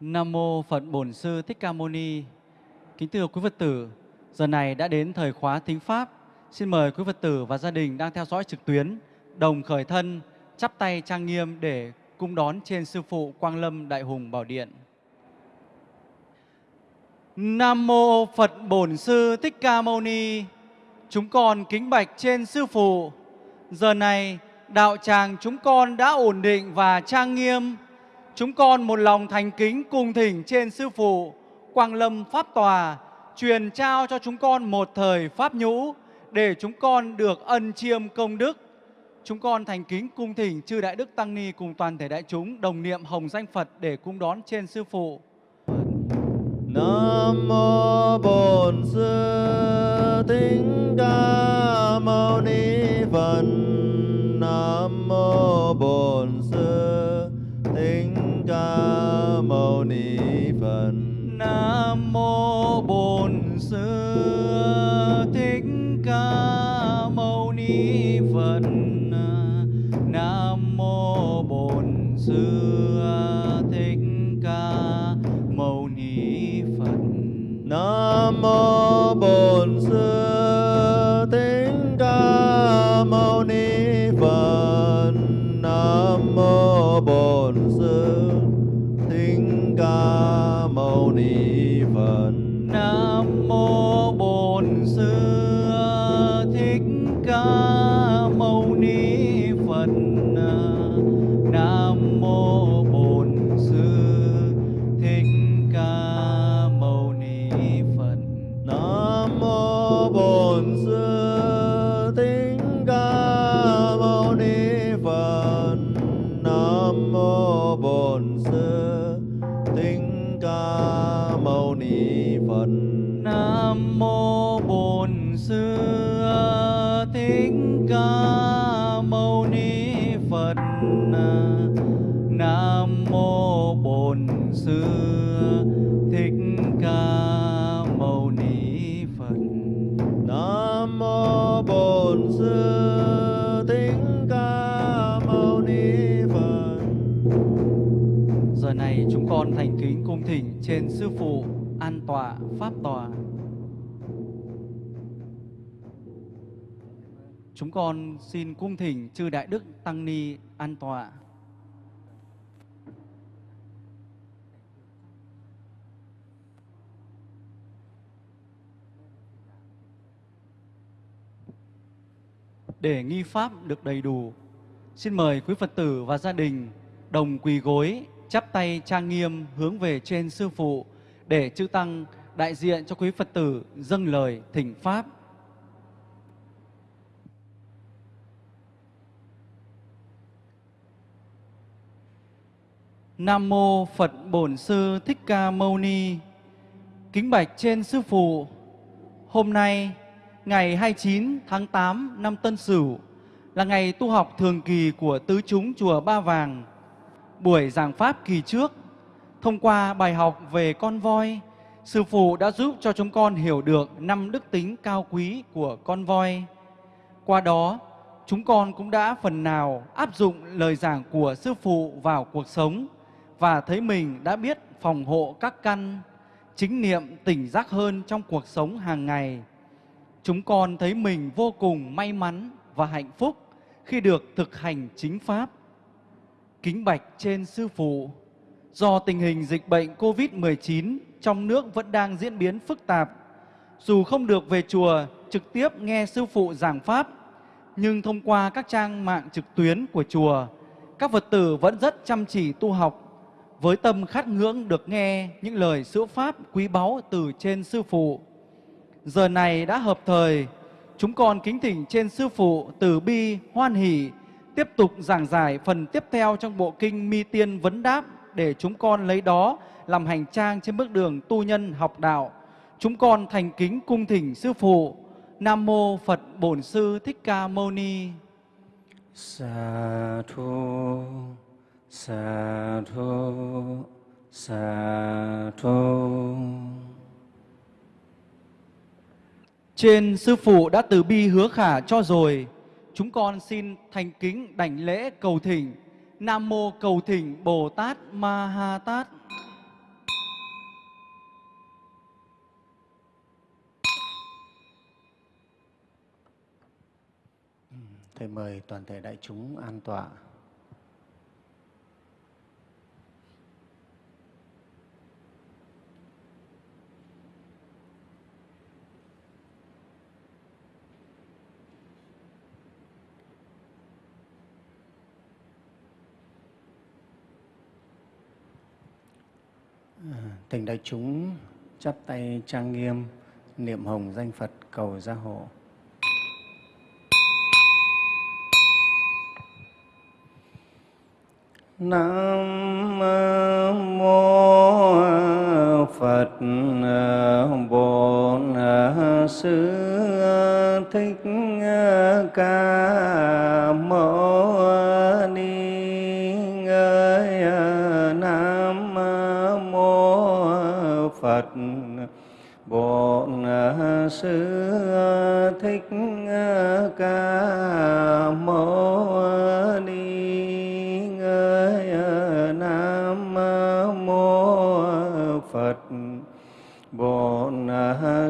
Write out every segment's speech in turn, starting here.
Nam mô Phật Bổn Sư Thích Ca Mâu Ni. Kính thưa quý Phật tử, giờ này đã đến thời khóa thính pháp. Xin mời quý Phật tử và gia đình đang theo dõi trực tuyến đồng khởi thân, chắp tay trang nghiêm để cung đón trên sư phụ Quang Lâm Đại Hùng Bảo Điện. Nam mô Phật Bổn Sư Thích Ca Mâu Ni. Chúng con kính bạch trên sư phụ. Giờ này đạo tràng chúng con đã ổn định và trang nghiêm. Chúng con một lòng thành kính cùng thỉnh trên sư phụ Quang Lâm Pháp Tòa, truyền trao cho chúng con một thời pháp nhũ để chúng con được ân chiêm công đức. Chúng con thành kính cung thỉnh chư đại đức tăng ni cùng toàn thể đại chúng đồng niệm hồng danh Phật để cung đón trên sư phụ. Nam mô Bổn Sư Thích Ca Mâu Ni Phật. Nam mô Bổn Sư Mâu Ni Phật. Nam mô Bổn Sư Thích Ca Mâu Ni Phật. Nam mô Bổn Sư Thích Ca Mâu Ni Phật. Nam mô Bổn Sư Thích Ca Mâu Ni Phật. Nam mô Bổn pháp tòa. À? Chúng con xin cung thỉnh chư đại đức tăng ni an tọa. Để nghi pháp được đầy đủ, xin mời quý Phật tử và gia đình đồng quỳ gối, chắp tay trang nghiêm hướng về trên sư phụ để chư tăng đại diện cho quý Phật tử dâng lời thỉnh pháp. Nam mô Phật Bổn Sư Thích Ca Mâu Ni. Kính bạch trên sư phụ, hôm nay ngày 29 tháng 8 năm Tân Sửu là ngày tu học thường kỳ của tứ chúng chùa Ba Vàng. Buổi giảng pháp kỳ trước, thông qua bài học về con voi, sư phụ đã giúp cho chúng con hiểu được năm đức tính cao quý của con voi. Qua đó, chúng con cũng đã phần nào áp dụng lời giảng của sư phụ vào cuộc sống và thấy mình đã biết phòng hộ các căn, chính niệm tỉnh giác hơn trong cuộc sống hàng ngày. Chúng con thấy mình vô cùng may mắn và hạnh phúc khi được thực hành chính pháp. Kính bạch trên sư phụ, do tình hình dịch bệnh COVID-19 trong nước vẫn đang diễn biến phức tạp, dù không được về chùa trực tiếp nghe sư phụ giảng pháp, nhưng thông qua các trang mạng trực tuyến của chùa, các Phật tử vẫn rất chăm chỉ tu học với tâm khát ngưỡng được nghe những lời sữa pháp quý báu từ trên sư phụ. Giờ này đã hợp thời, chúng con kính thỉnh trên sư phụ từ bi hoan hỷ tiếp tục giảng giải phần tiếp theo trong bộ kinh Mi Tiên Vấn Đáp để chúng con lấy đó làm hành trang trên bước đường tu nhân học đạo. Chúng con thành kính cung thỉnh sư phụ. Nam mô Phật Bổn Sư Thích Ca Mâu Ni. Sa thu sa thu sa thu Trên sư phụ đã từ bi hứa khả cho rồi, chúng con xin thành kính đảnh lễ cầu thỉnh Nam Mô Cầu Thỉnh Bồ Tát Ma Ha Tát. Thầy mời toàn thể đại chúng an tọa. Ờ, thỉnh đại chúng chắp tay trang nghiêm, niệm hồng danh Phật cầu gia hộ. Nam mô Phật Bổn Sư Thích Ca Mâu Phật. Bổn Sư Thích Ca Mâu Ni Ngơi Nam mô Phật. Bổn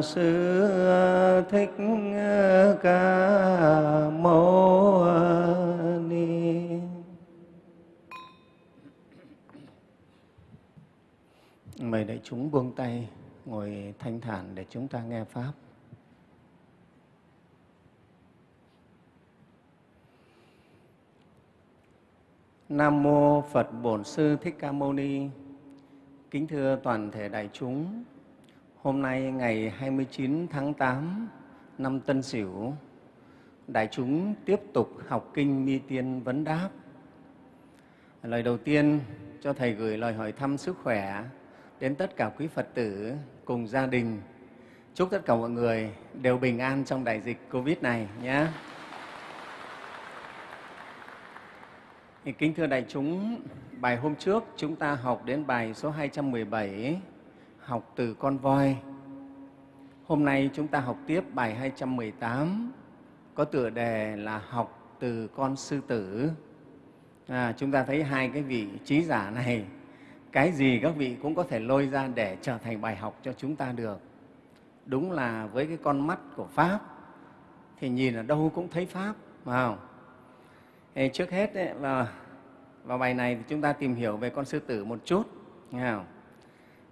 Sư Thích Ca Mâu Mời đại chúng buông tay, ngồi thanh thản để chúng ta nghe Pháp. Nam Mô Phật Bổn Sư Thích Ca Mâu Ni Kính thưa toàn thể đại chúng, hôm nay ngày 29 tháng 8 năm Tân Sửu, đại chúng tiếp tục học kinh Mi Tiên Vấn Đáp. Lời đầu tiên cho Thầy gửi lời hỏi thăm sức khỏe đến tất cả quý Phật tử cùng gia đình. Chúc tất cả mọi người đều bình an trong đại dịch Covid này nhé. Thì kính thưa đại chúng, bài hôm trước chúng ta học đến bài số 217, học từ con voi. Hôm nay chúng ta học tiếp bài 218, có tựa đề là học từ con sư tử. À, chúng ta thấy hai cái vị trí giả này, cái gì các vị cũng có thể lôi ra để trở thành bài học cho chúng ta được. Đúng là với cái con mắt của Pháp thì nhìn ở đâu cũng thấy Pháp, phải không? Thì trước hết ấy, vào, vào bài này thì chúng ta tìm hiểu về con sư tử một chút. Nghe không?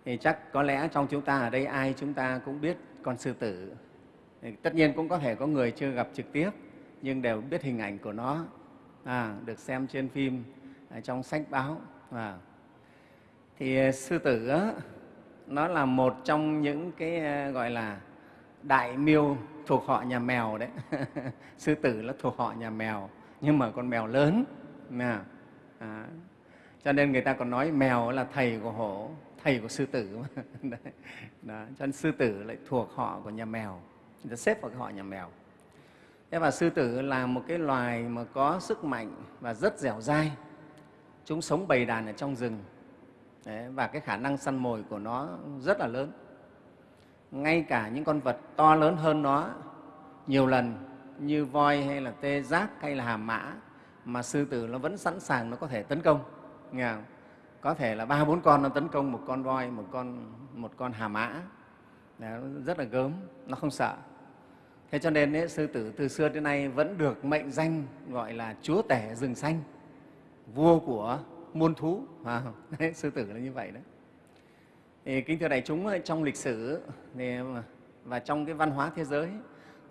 Thì chắc có lẽ trong chúng ta ở đây ai chúng ta cũng biết con sư tử. Tất nhiên cũng có thể có người chưa gặp trực tiếp nhưng đều biết hình ảnh của nó, à, được xem trên phim, à, trong sách báo. À. Thì ờ, sư tử á, nó là một trong những cái ờ, gọi là đại miêu thuộc họ nhà mèo đấy. sư tử là thuộc họ nhà mèo nhưng mà con mèo lớn nè à, cho nên người ta còn nói mèo là thầy của hổ thầy của sư tử mà. Đấy. Đó. cho nên sư tử lại thuộc họ của nhà mèo người ta xếp vào cái họ nhà mèo thế và sư tử là một cái loài mà có sức mạnh và rất dẻo dai chúng sống bầy đàn ở trong rừng Đấy, và cái khả năng săn mồi của nó rất là lớn. Ngay cả những con vật to lớn hơn nó nhiều lần như voi hay là tê giác hay là hàm mã mà sư tử nó vẫn sẵn sàng nó có thể tấn công nghe không? có thể là ba bốn con nó tấn công một con voi một con một con hà mã. Đấy, rất là gớm nó không sợ. Thế cho nên ấy, sư tử từ xưa đến nay vẫn được mệnh danh gọi là chúa tể rừng xanh vua của muôn thú. À, đấy, sư tử là như vậy đấy. Thì, kính thưa đại chúng ờ, trong lịch sử ờ, và trong cái văn hóa thế giới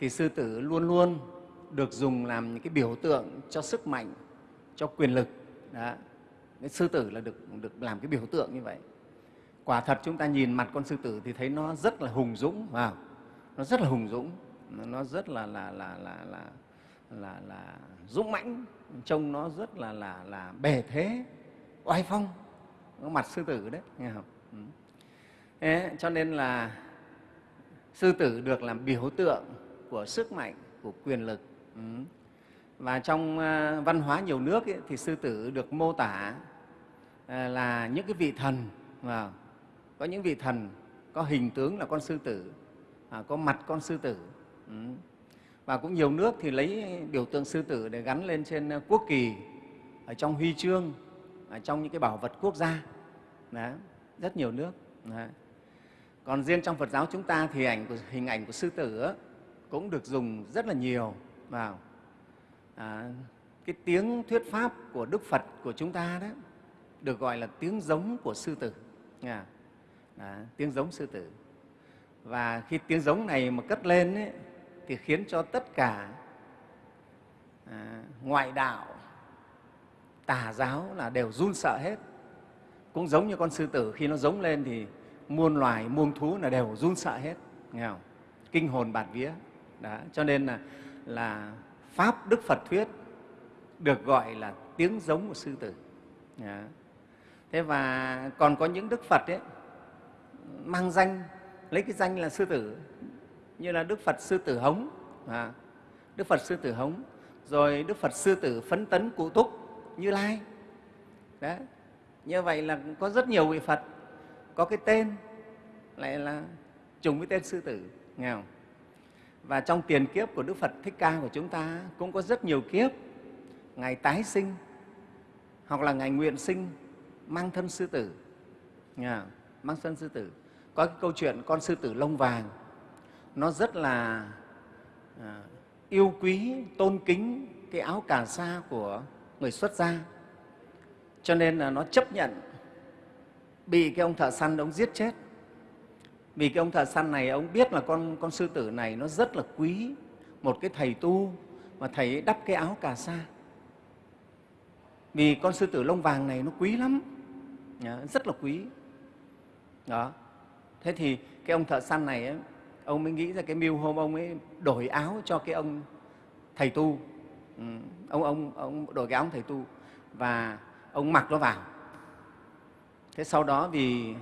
thì sư tử luôn luôn được dùng làm những cái biểu tượng cho sức mạnh, cho quyền lực. Đó. Cái sư tử là được, được làm cái biểu tượng như vậy. Quả thật chúng ta nhìn mặt con sư tử thì thấy nó rất là hùng dũng, vào nó rất là hùng dũng, nó rất là là là là là là, là dũng mãnh, trông nó rất là là là bề thế, oai phong, mặt sư tử đấy, nghe không? Ừ. Thế, cho nên là sư tử được làm biểu tượng của sức mạnh, của quyền lực. Ừ. Và trong ờ, văn hóa nhiều nước ấy, thì sư tử được mô tả ờ, là những cái vị thần, và có những vị thần có hình tướng là con sư tử, à, có mặt con sư tử. Ừ. Và cũng nhiều nước thì lấy biểu tượng sư tử để gắn lên trên ờ, quốc kỳ, ở trong huy chương, trong những cái bảo vật quốc gia. Đó, rất nhiều nước. Đó. Còn riêng trong Phật giáo chúng ta thì ảnh của, hình ảnh của sư tử cũng được dùng rất là nhiều vào à, cái tiếng thuyết pháp của Đức Phật của chúng ta đó được gọi là tiếng giống của sư tử. Nghe à, tiếng giống sư tử. Và khi tiếng giống này mà cất lên ấy, thì khiến cho tất cả à, ngoại đạo, tà giáo là đều run sợ hết. Cũng giống như con sư tử khi nó giống lên thì muôn loài, muôn thú là đều run sợ hết. Nghe không? Kinh hồn bạt vía. Đó. Cho nên là, là Pháp Đức Phật thuyết được gọi là tiếng giống của sư tử. Đó. Thế và còn có những Đức Phật ấy, mang danh, lấy cái danh là sư tử, như là Đức Phật Sư Tử Hống, à, Đức Phật Sư Tử Hống, rồi Đức Phật Sư Tử Phấn Tấn Cụ Túc, như Lai. Đấy. Như vậy là có rất nhiều vị Phật có cái tên lại là trùng với tên sư tử, nghe không? Và trong tiền kiếp của Đức Phật Thích Ca của chúng ta cũng có rất nhiều kiếp, Ngài tái sinh hoặc là Ngài nguyện sinh mang thân sư tử, nghe không? mang thân sư tử. Có cái câu chuyện con sư tử lông vàng, nó rất là à, yêu quý, tôn kính cái áo cà sa của người xuất gia. Cho nên là nó chấp nhận bị cái ông thợ săn ông giết chết. Vì cái ông thợ săn này ông biết là con con sư tử này nó rất là quý một cái thầy tu mà thầy ấy đắp cái áo cà sa. Vì con sư tử lông vàng này nó quý lắm, rất là quý. Đó. Thế thì cái ông thợ săn này ấy, ông mới nghĩ ra cái mưu hôm ông ấy đổi áo cho cái ông thầy tu. Ừ. Ông ông ông đổi cái áo thầy tu và ông mặc nó vào. Thế sau đó vì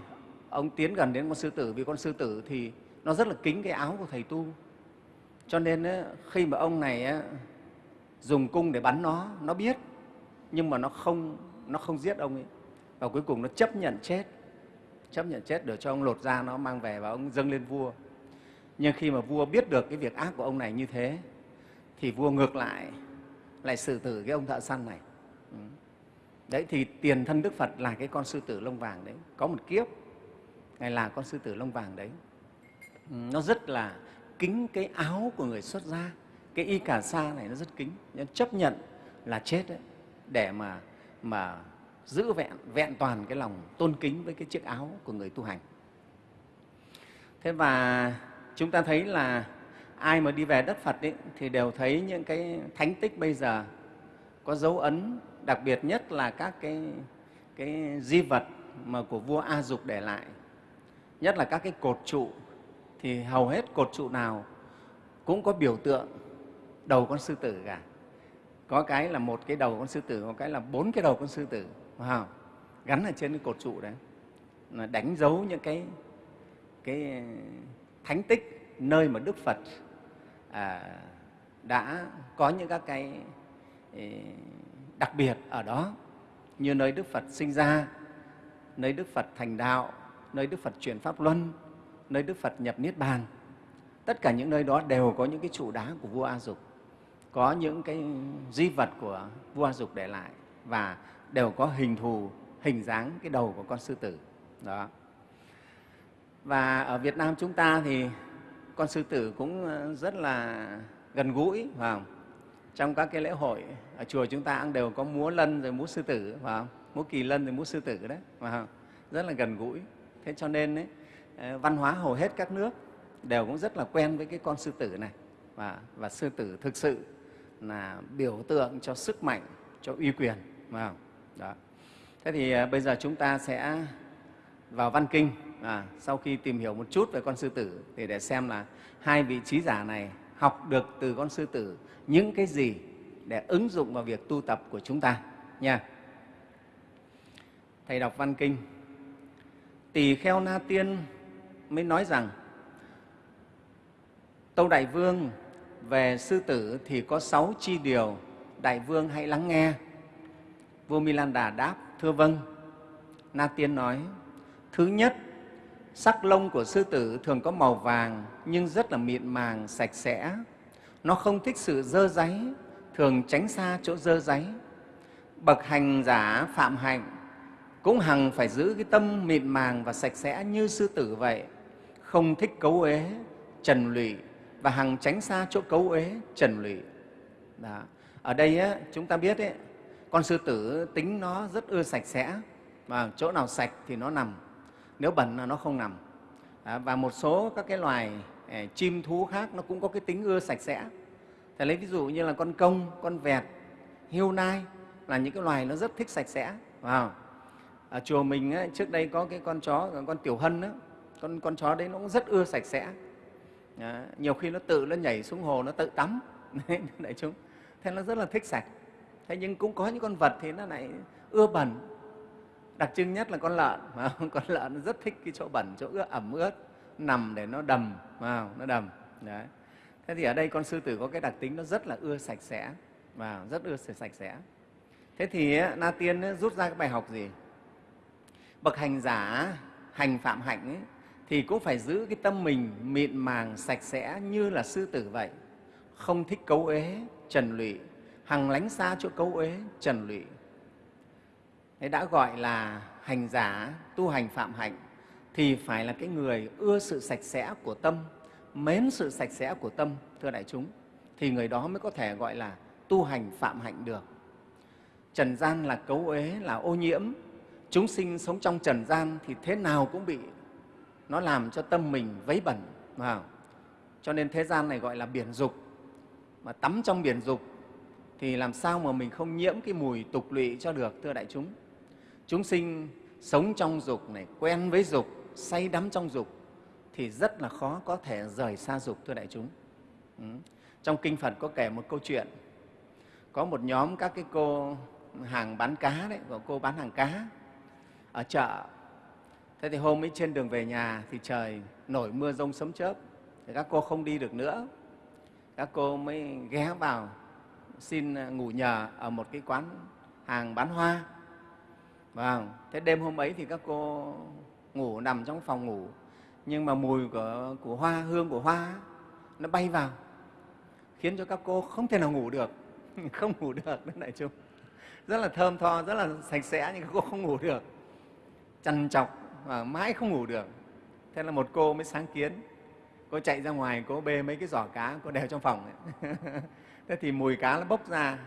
ông tiến gần đến con sư tử, vì con sư tử thì nó rất là kính cái áo của thầy tu. Cho nên khi mà ông này dùng cung để bắn nó nó biết, nhưng mà nó không nó không giết ông ấy. Và cuối cùng nó chấp nhận chết, chấp nhận chết để cho ông lột ra nó, mang về và ông dâng lên vua. Nhưng khi mà vua biết được cái việc ác của ông này như thế, thì vua ngược lại lại xử tử cái ông thợ săn này. Ừ. Đấy thì tiền thân Đức Phật là cái con sư tử lông vàng đấy, có một kiếp Ngài là con sư tử lông vàng đấy. Ừ, nó rất là kính cái áo của người xuất gia, cái y cà sa này nó rất kính, nó chấp nhận là chết đấy, để mà mà giữ vẹn vẹn toàn cái lòng tôn kính với cái chiếc áo của người tu hành. Thế và chúng ta thấy là ai mà đi về đất Phật ấy, thì đều thấy những cái thánh tích bây giờ có dấu ấn đặc biệt nhất là các cái, cái di vật mà của vua A Dục để lại, nhất là các cái cột trụ, thì hầu hết cột trụ nào cũng có biểu tượng đầu con sư tử cả. Có cái là một cái đầu con sư tử, có cái là bốn cái đầu con sư tử, wow. gắn ở trên cái cột trụ đấy, là đánh dấu những cái, cái thánh tích nơi mà Đức Phật à, đã có những các cái đặc biệt ở đó như nơi Đức Phật sinh ra, nơi Đức Phật thành đạo, nơi Đức Phật truyền Pháp Luân, nơi Đức Phật nhập Niết Bàn. Tất cả những nơi đó đều có những cái trụ đá của vua A Dục, có những cái di vật của vua A Dục để lại và đều có hình thù, hình dáng cái đầu của con sư tử. Đó. Và ở Việt Nam chúng ta thì con sư tử cũng ờ, rất là gần gũi, phải không? trong các cái lễ hội ở chùa chúng ta cũng đều có múa lân rồi múa sư tử phải không? múa kỳ lân rồi múa sư tử đấy phải không? rất là gần gũi thế cho nên ấy, ờ, văn hóa hầu hết các nước đều cũng rất là quen với cái con sư tử này và, và sư tử thực sự là biểu tượng cho sức mạnh cho uy quyền phải không? Đó. thế thì ờ, bây giờ chúng ta sẽ vào văn kinh à, sau khi tìm hiểu một chút về con sư tử thì để xem là hai vị trí giả này học được từ con sư tử những cái gì để ứng dụng vào việc tu tập của chúng ta nha. Thầy đọc văn kinh. Tỳ kheo Na Tiên mới nói rằng Tâu Đại Vương về sư tử thì có sáu chi điều, Đại Vương hãy lắng nghe. Vua Milan Đà đáp, thưa vâng. Na Tiên nói, thứ nhất, sắc lông của sư tử thường có màu vàng nhưng rất là mịn màng, sạch sẽ, nó không thích sự dơ giấy, thường tránh xa chỗ dơ giấy. Bậc hành giả phạm hạnh cũng hằng phải giữ cái tâm mịn màng và sạch sẽ như sư tử vậy, không thích cấu uế, trần lụy và hằng tránh xa chỗ cấu uế, trần lụy. Đó. ở đây ấy, chúng ta biết ấy, con sư tử tính nó rất ưa sạch sẽ và chỗ nào sạch thì nó nằm nếu bẩn là nó không nằm. À, và một số các cái loài eh, chim thú khác nó cũng có cái tính ưa sạch sẽ. Thầy lấy ví dụ như là con công con vẹt hiêu nai là những cái loài nó rất thích sạch sẽ vào ở chùa mình ấy, trước đây có cái con chó con tiểu hân đó, con con chó đấy nó cũng rất ưa sạch sẽ. À, nhiều khi nó tự nó nhảy xuống hồ nó tự tắm. Đại chúng. Thế nó rất là thích sạch. Thế nhưng cũng có những con vật thì nó lại ưa bẩn đặc trưng nhất là con lợn mà con lợn nó rất thích cái chỗ bẩn chỗ ướt ẩm ướt nằm để nó đầm vào nó đầm đấy. Thế thì ở đây con sư tử có cái đặc tính nó rất là ưa sạch sẽ và rất ưa sạch sẽ. Thế thì na tiên rút ra cái bài học gì? Bậc hành giả hành phạm hạnh ấy, thì cũng phải giữ cái tâm mình mịn màng sạch sẽ như là sư tử vậy. Không thích cấu uế trần lụy. Hằng lánh xa chỗ cấu uế trần lụy đã gọi là hành giả tu hành phạm hạnh thì phải là cái người ưa sự sạch sẽ của tâm, mến sự sạch sẽ của tâm, thưa đại chúng, thì người đó mới có thể gọi là tu hành phạm hạnh được. Trần gian là cấu uế, là ô nhiễm. Chúng sinh sống trong trần gian thì thế nào cũng bị nó làm cho tâm mình vấy bẩn. Vào. Cho nên thế gian này gọi là biển dục. Mà tắm trong biển dục thì làm sao mà mình không nhiễm cái mùi tục lụy cho được, thưa đại chúng. Chúng sinh sống trong dục này, quen với dục, say đắm trong dục thì rất là khó có thể rời xa dục, thưa đại chúng. Ừ. Trong Kinh Phật có kể một câu chuyện, có một nhóm các cái cô hàng bán cá đấy, của cô bán hàng cá ở chợ. Thế thì hôm ấy trên đường về nhà thì trời nổi mưa rông sấm chớp, thì các cô không đi được nữa. Các cô mới ghé vào xin ngủ nhờ ở một cái quán hàng bán hoa Vâng, thế đêm hôm ấy thì các cô ngủ nằm trong phòng ngủ nhưng mà mùi của, của hoa, hương của hoa nó bay vào khiến cho các cô không thể nào ngủ được, không ngủ được đấy đại chúng. Rất là thơm tho, rất là sạch sẽ nhưng các cô không ngủ được. Chằn chọc và mãi không ngủ được. Thế là một cô mới sáng kiến, cô chạy ra ngoài, cô bê mấy cái giỏ cá, cô đeo trong phòng. Ấy. Thế thì mùi cá nó bốc ra,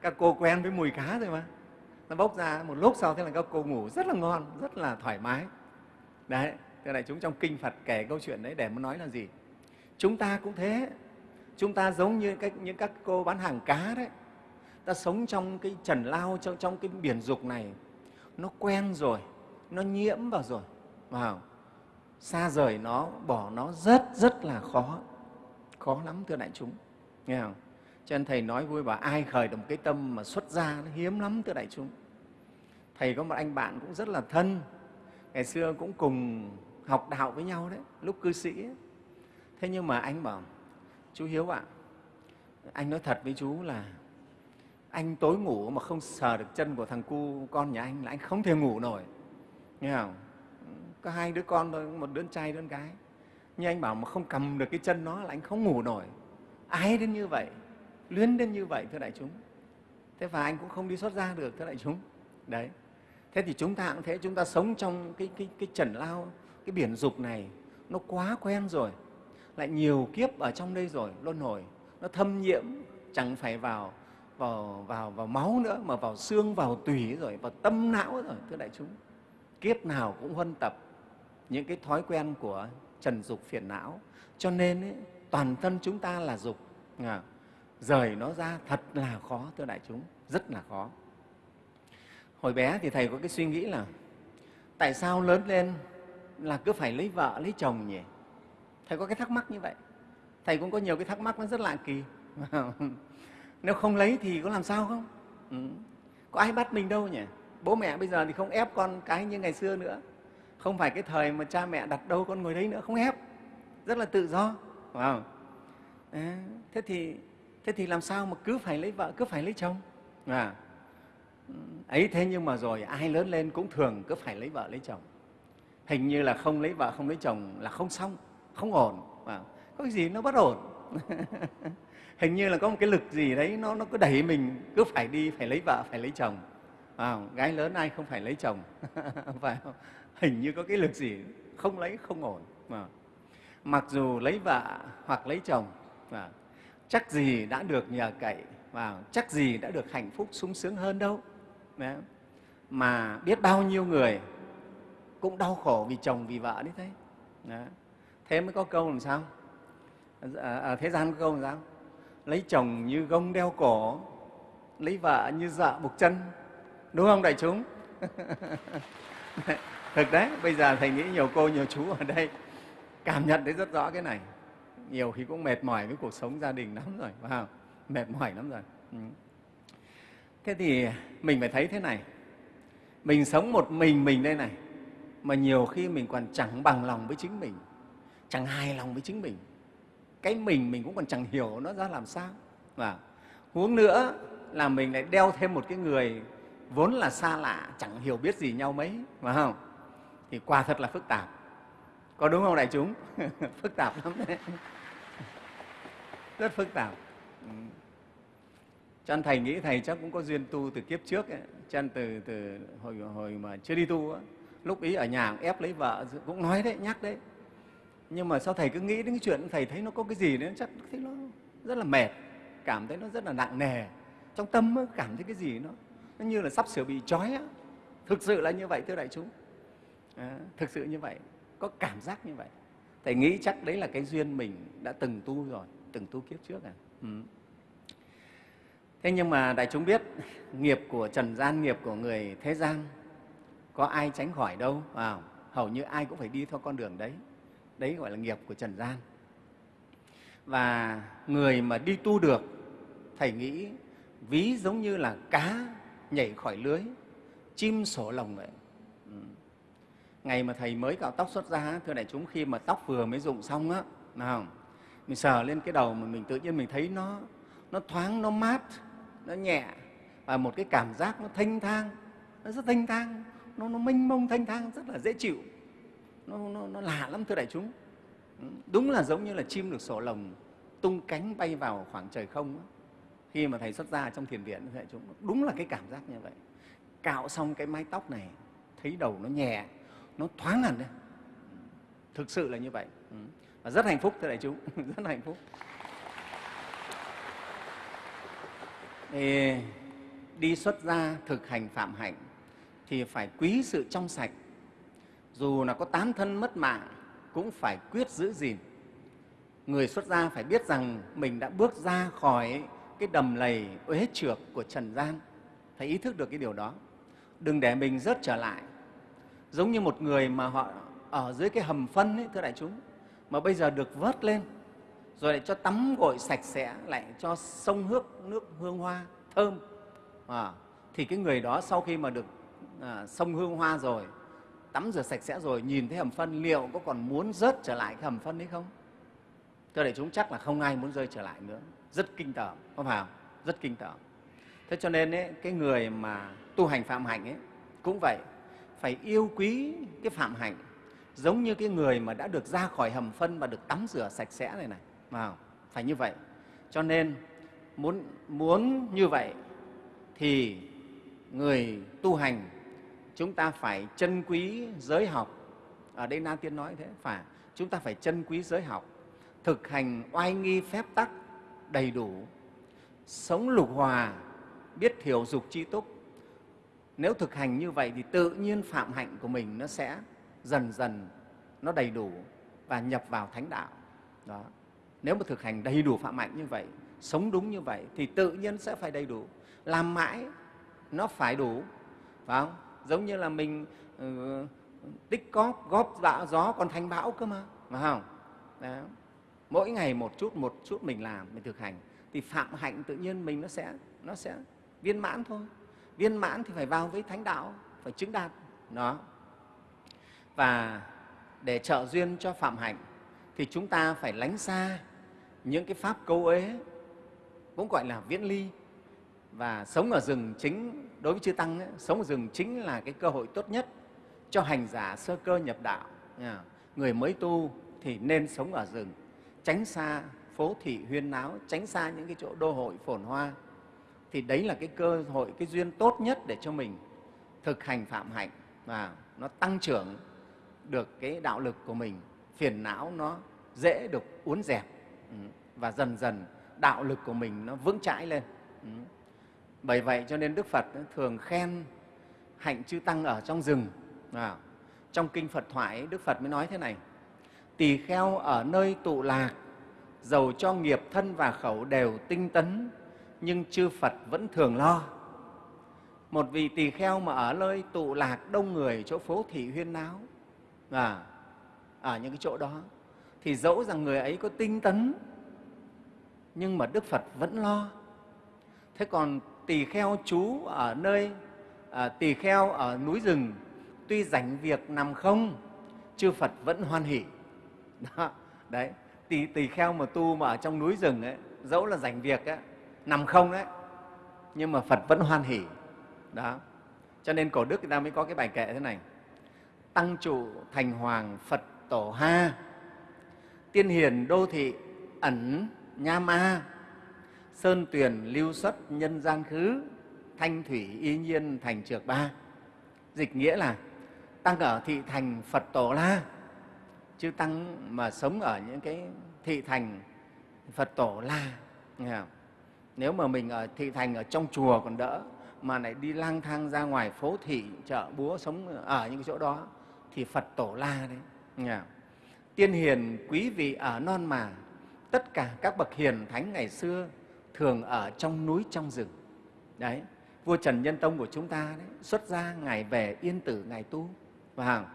các cô quen với mùi cá rồi mà nó bốc ra một lúc sau thế là các cô ngủ rất là ngon rất là thoải mái. Đấy thế này chúng trong kinh phật kể câu chuyện đấy để muốn nói là gì? Chúng ta cũng thế. Chúng ta giống như các, những các cô bán hàng cá đấy. Ta sống trong cái trần lao trong, trong cái biển dục này nó quen rồi nó nhiễm vào rồi vào. Xa rời nó bỏ nó rất rất là khó. Khó lắm thưa đại chúng nghe không? Cho nên Thầy nói vui bảo ai khởi được một cái tâm mà xuất ra nó hiếm lắm thưa đại chúng. Thầy có một anh bạn cũng rất là thân, ngày xưa cũng cùng học đạo với nhau đấy, lúc cư sĩ ấy. Thế nhưng mà anh bảo, chú Hiếu ạ, anh nói thật với chú là anh tối ngủ mà không sờ được chân của thằng cu con nhà anh là anh không thể ngủ nổi. Nghe không? Có hai đứa con thôi, một đứa trai, đứa gái. Nhưng anh bảo mà không cầm được cái chân nó là anh không ngủ nổi. Ai đến như vậy? Luyến đến như vậy thưa đại chúng. Thế và anh cũng không đi xuất ra được thưa đại chúng. Đấy. Thế thì chúng ta cũng thế chúng ta sống trong cái, cái, cái trần lao cái biển dục này nó quá quen rồi. Lại nhiều kiếp ở trong đây rồi luân hồi. Nó thâm nhiễm chẳng phải vào vào vào vào máu nữa mà vào xương vào tủy rồi vào tâm não rồi thưa đại chúng. Kiếp nào cũng huân tập những cái thói quen của trần dục phiền não. Cho nên ấy, toàn thân chúng ta là dục à, rời nó ra thật là khó thưa đại chúng rất là khó. Hồi bé thì thầy có cái suy nghĩ là tại sao lớn lên là cứ phải lấy vợ lấy chồng nhỉ? Thầy có cái thắc mắc như vậy. Thầy cũng có nhiều cái thắc mắc nó rất lạ kỳ. Nếu không lấy thì có làm sao không? Ừ. có ai bắt mình đâu nhỉ? Bố mẹ bây giờ thì không ép con cái như ngày xưa nữa. Không phải cái thời mà cha mẹ đặt đâu con ngồi đấy nữa không ép. Rất là tự do phải không? À, thế thì thế thì làm sao mà cứ phải lấy vợ cứ phải lấy chồng? À, ấy thế nhưng mà rồi ai lớn lên cũng thường cứ phải lấy vợ lấy chồng. Hình như là không lấy vợ không lấy chồng là không xong không ổn. À, có cái gì nó bất ổn? Hình như là có một cái lực gì đấy nó nó cứ đẩy mình cứ phải đi phải lấy vợ phải lấy chồng. À, gái lớn ai không phải lấy chồng? Phải không? hình như có cái lực gì không lấy không ổn. À. mặc dù lấy vợ hoặc lấy chồng à, chắc gì đã được nhờ cậy và chắc gì đã được hạnh phúc sung sướng hơn đâu. Đấy. mà biết bao nhiêu người cũng đau khổ vì chồng vì vợ đấy thế. Đấy. thế mới có câu làm sao? À, à, thế gian có câu làm sao? Lấy chồng như gông đeo cổ lấy vợ như dợ buộc chân. Đúng không đại chúng? Thực đấy bây giờ thầy nghĩ nhiều cô nhiều chú ở đây cảm nhận thấy rất rõ cái này nhiều khi cũng mệt mỏi với cuộc sống gia đình lắm rồi phải không mệt mỏi lắm rồi. Ừ. thế thì mình phải thấy thế này, mình sống một mình mình đây này, mà nhiều khi mình còn chẳng bằng lòng với chính mình, chẳng hài lòng với chính mình. Cái mình mình cũng còn chẳng hiểu nó ra làm sao và huống nữa là mình lại đeo thêm một cái người vốn là xa lạ, chẳng hiểu biết gì nhau mấy, phải không? Thì quả thật là phức tạp. Có đúng không đại chúng? Phức tạp lắm đấy rất phức tạp. Ừ. Cho nên thầy nghĩ thầy chắc cũng có duyên tu từ kiếp trước ấy. cho nên từ, từ hồi, hồi mà chưa đi tu ấy, lúc ý ở nhà cũng ép lấy vợ cũng nói đấy nhắc đấy. Nhưng mà sao thầy cứ nghĩ đến cái chuyện thầy thấy nó có cái gì đấy chắc thấy nó rất là mệt cảm thấy nó rất là nặng nề. Trong tâm ấy, cảm thấy cái gì nó nó như là sắp sửa bị trói á. Thực sự là như vậy thưa đại chúng. À, thực sự như vậy có cảm giác như vậy. Thầy nghĩ chắc đấy là cái duyên mình đã từng tu rồi từng tu kiếp trước à? Ừ. thế nhưng mà đại chúng biết nghiệp của trần gian nghiệp của người thế gian có ai tránh khỏi đâu? À, hầu như ai cũng phải đi theo con đường đấy. Đấy gọi là nghiệp của trần gian. Và người mà đi tu được thầy nghĩ ví giống như là cá nhảy khỏi lưới chim sổ lồng vậy. Ừ. ngày mà thầy mới cạo tóc xuất ra thưa đại chúng khi mà tóc vừa mới rụng xong á nào mình sờ lên cái đầu mà mình tự nhiên mình thấy nó nó thoáng nó mát nó nhẹ. Và một cái cảm giác nó thanh thang nó rất thanh thang. Nó, nó mênh mông thanh thang rất là dễ chịu. Nó, nó, nó lạ lắm thưa đại chúng. Ừ, đúng là giống như là chim được sổ lồng tung cánh bay vào khoảng trời không đó. khi mà thầy xuất ra trong thiền viện thưa đại chúng đúng là cái cảm giác như vậy. Cạo xong cái mái tóc này thấy đầu nó nhẹ nó thoáng hẳn đấy. Thực sự là như vậy. Ừ, và rất hạnh phúc thưa đại chúng rất hạnh phúc. Thì đi xuất gia thực hành phạm hạnh thì phải quý sự trong sạch. Dù là có tán thân mất mạng cũng phải quyết giữ gìn. Người xuất gia phải biết rằng mình đã bước ra khỏi cái đầm lầy uế trượt của trần gian. Phải ý thức được cái điều đó. Đừng để mình rớt trở lại. Giống như một người mà họ ở dưới cái hầm phân ấy, thưa đại chúng mà bây giờ được vớt lên rồi lại cho tắm gội sạch sẽ lại cho sông hước nước hương hoa thơm. À, thì cái người đó sau khi mà được à, sông hương hoa rồi tắm rửa sạch sẽ rồi nhìn thấy hầm phân liệu có còn muốn rớt trở lại cái hầm phân đấy không? Thưa đại chúng chắc là không ai muốn rơi trở lại nữa. Rất kinh tởm không phải không? Rất kinh tởm. Thế cho nên ấy, cái người mà tu hành phạm hạnh ấy cũng vậy phải yêu quý cái phạm hạnh giống như cái người mà đã được ra khỏi hầm phân và được tắm rửa sạch sẽ này này vào phải như vậy. Cho nên muốn muốn như vậy thì người tu hành, chúng ta phải trân quý giới học. Ở đây na tiên nói thế, phải, chúng ta phải trân quý giới học, thực hành oai nghi phép tắc đầy đủ, sống lục hòa, biết thiểu dục chi túc. Nếu thực hành như vậy thì tự nhiên phạm hạnh của mình nó sẽ dần dần nó đầy đủ và nhập vào thánh đạo. Đó. Nếu mà thực hành đầy đủ phạm hạnh như vậy sống đúng như vậy thì tự nhiên sẽ phải đầy đủ. Làm mãi nó phải đủ phải không? Giống như là mình uh, tích cóp góp bão gió còn thành bão cơ mà phải không? Đó. mỗi ngày một chút một chút mình làm mình thực hành thì phạm hạnh tự nhiên mình nó sẽ nó sẽ viên mãn thôi. Viên mãn thì phải vào với thánh đạo phải chứng đạt. Đó và để trợ duyên cho phạm hạnh thì chúng ta phải lánh xa những cái pháp câu ế cũng gọi là viễn ly. Và sống ở rừng chính đối với chư tăng ấy, sống ở rừng chính là cái cơ hội tốt nhất cho hành giả sơ cơ nhập đạo. Người mới tu thì nên sống ở rừng tránh xa phố thị huyên náo tránh xa những cái chỗ đô hội phồn hoa. Thì đấy là cái cơ hội cái duyên tốt nhất để cho mình thực hành phạm hạnh và nó tăng trưởng được cái đạo lực của mình phiền não nó dễ được uốn dẹp ừ, và dần dần đạo lực của mình nó vững chãi lên ừ. Bởi vậy cho nên Đức Phật thường khen hạnh chư tăng ở trong rừng. À, trong kinh Phật thoại Đức Phật mới nói thế này: Tỳ kheo ở nơi tụ lạc, dầu cho nghiệp thân và khẩu đều tinh tấn, nhưng chư Phật vẫn thường lo. Một vị tỳ kheo mà ở nơi tụ lạc đông người, chỗ phố thị huyên náo, và ở những cái chỗ đó, thì dẫu rằng người ấy có tinh tấn, nhưng mà Đức Phật vẫn lo. Thế còn tỳ kheo chú ở nơi à, tỳ kheo ở núi rừng tuy rảnh việc nằm không chư phật vẫn hoan hỷ. Đó, đấy. Tỳ, tỳ kheo mà tu mà ở trong núi rừng ấy dẫu là rảnh việc ấy, nằm không đấy nhưng mà phật vẫn hoan hỷ. Đó. Cho nên cổ đức người ta mới có cái bài kệ thế này tăng trụ thành hoàng phật tổ ha. Tiên hiền đô thị ẩn nha ma. Sơn tuyền lưu xuất nhân gian khứ. Thanh thủy y nhiên thành trược ba. Dịch nghĩa là tăng ở thị thành phật tổ la. Chứ tăng mà sống ở những cái thị thành phật tổ la. Nếu mà mình ở thị thành ở trong chùa còn đỡ, mà lại đi lang thang ra ngoài phố thị, chợ, búa, sống ở những cái chỗ đó thì phật tổ la đấy. Tiên hiền quý vị ở non mà, tất cả các bậc hiền thánh ngày xưa thường ở trong núi trong rừng. Đấy, vua trần nhân tông của chúng ta đấy, xuất gia ngài về yên tử ngài tu. Và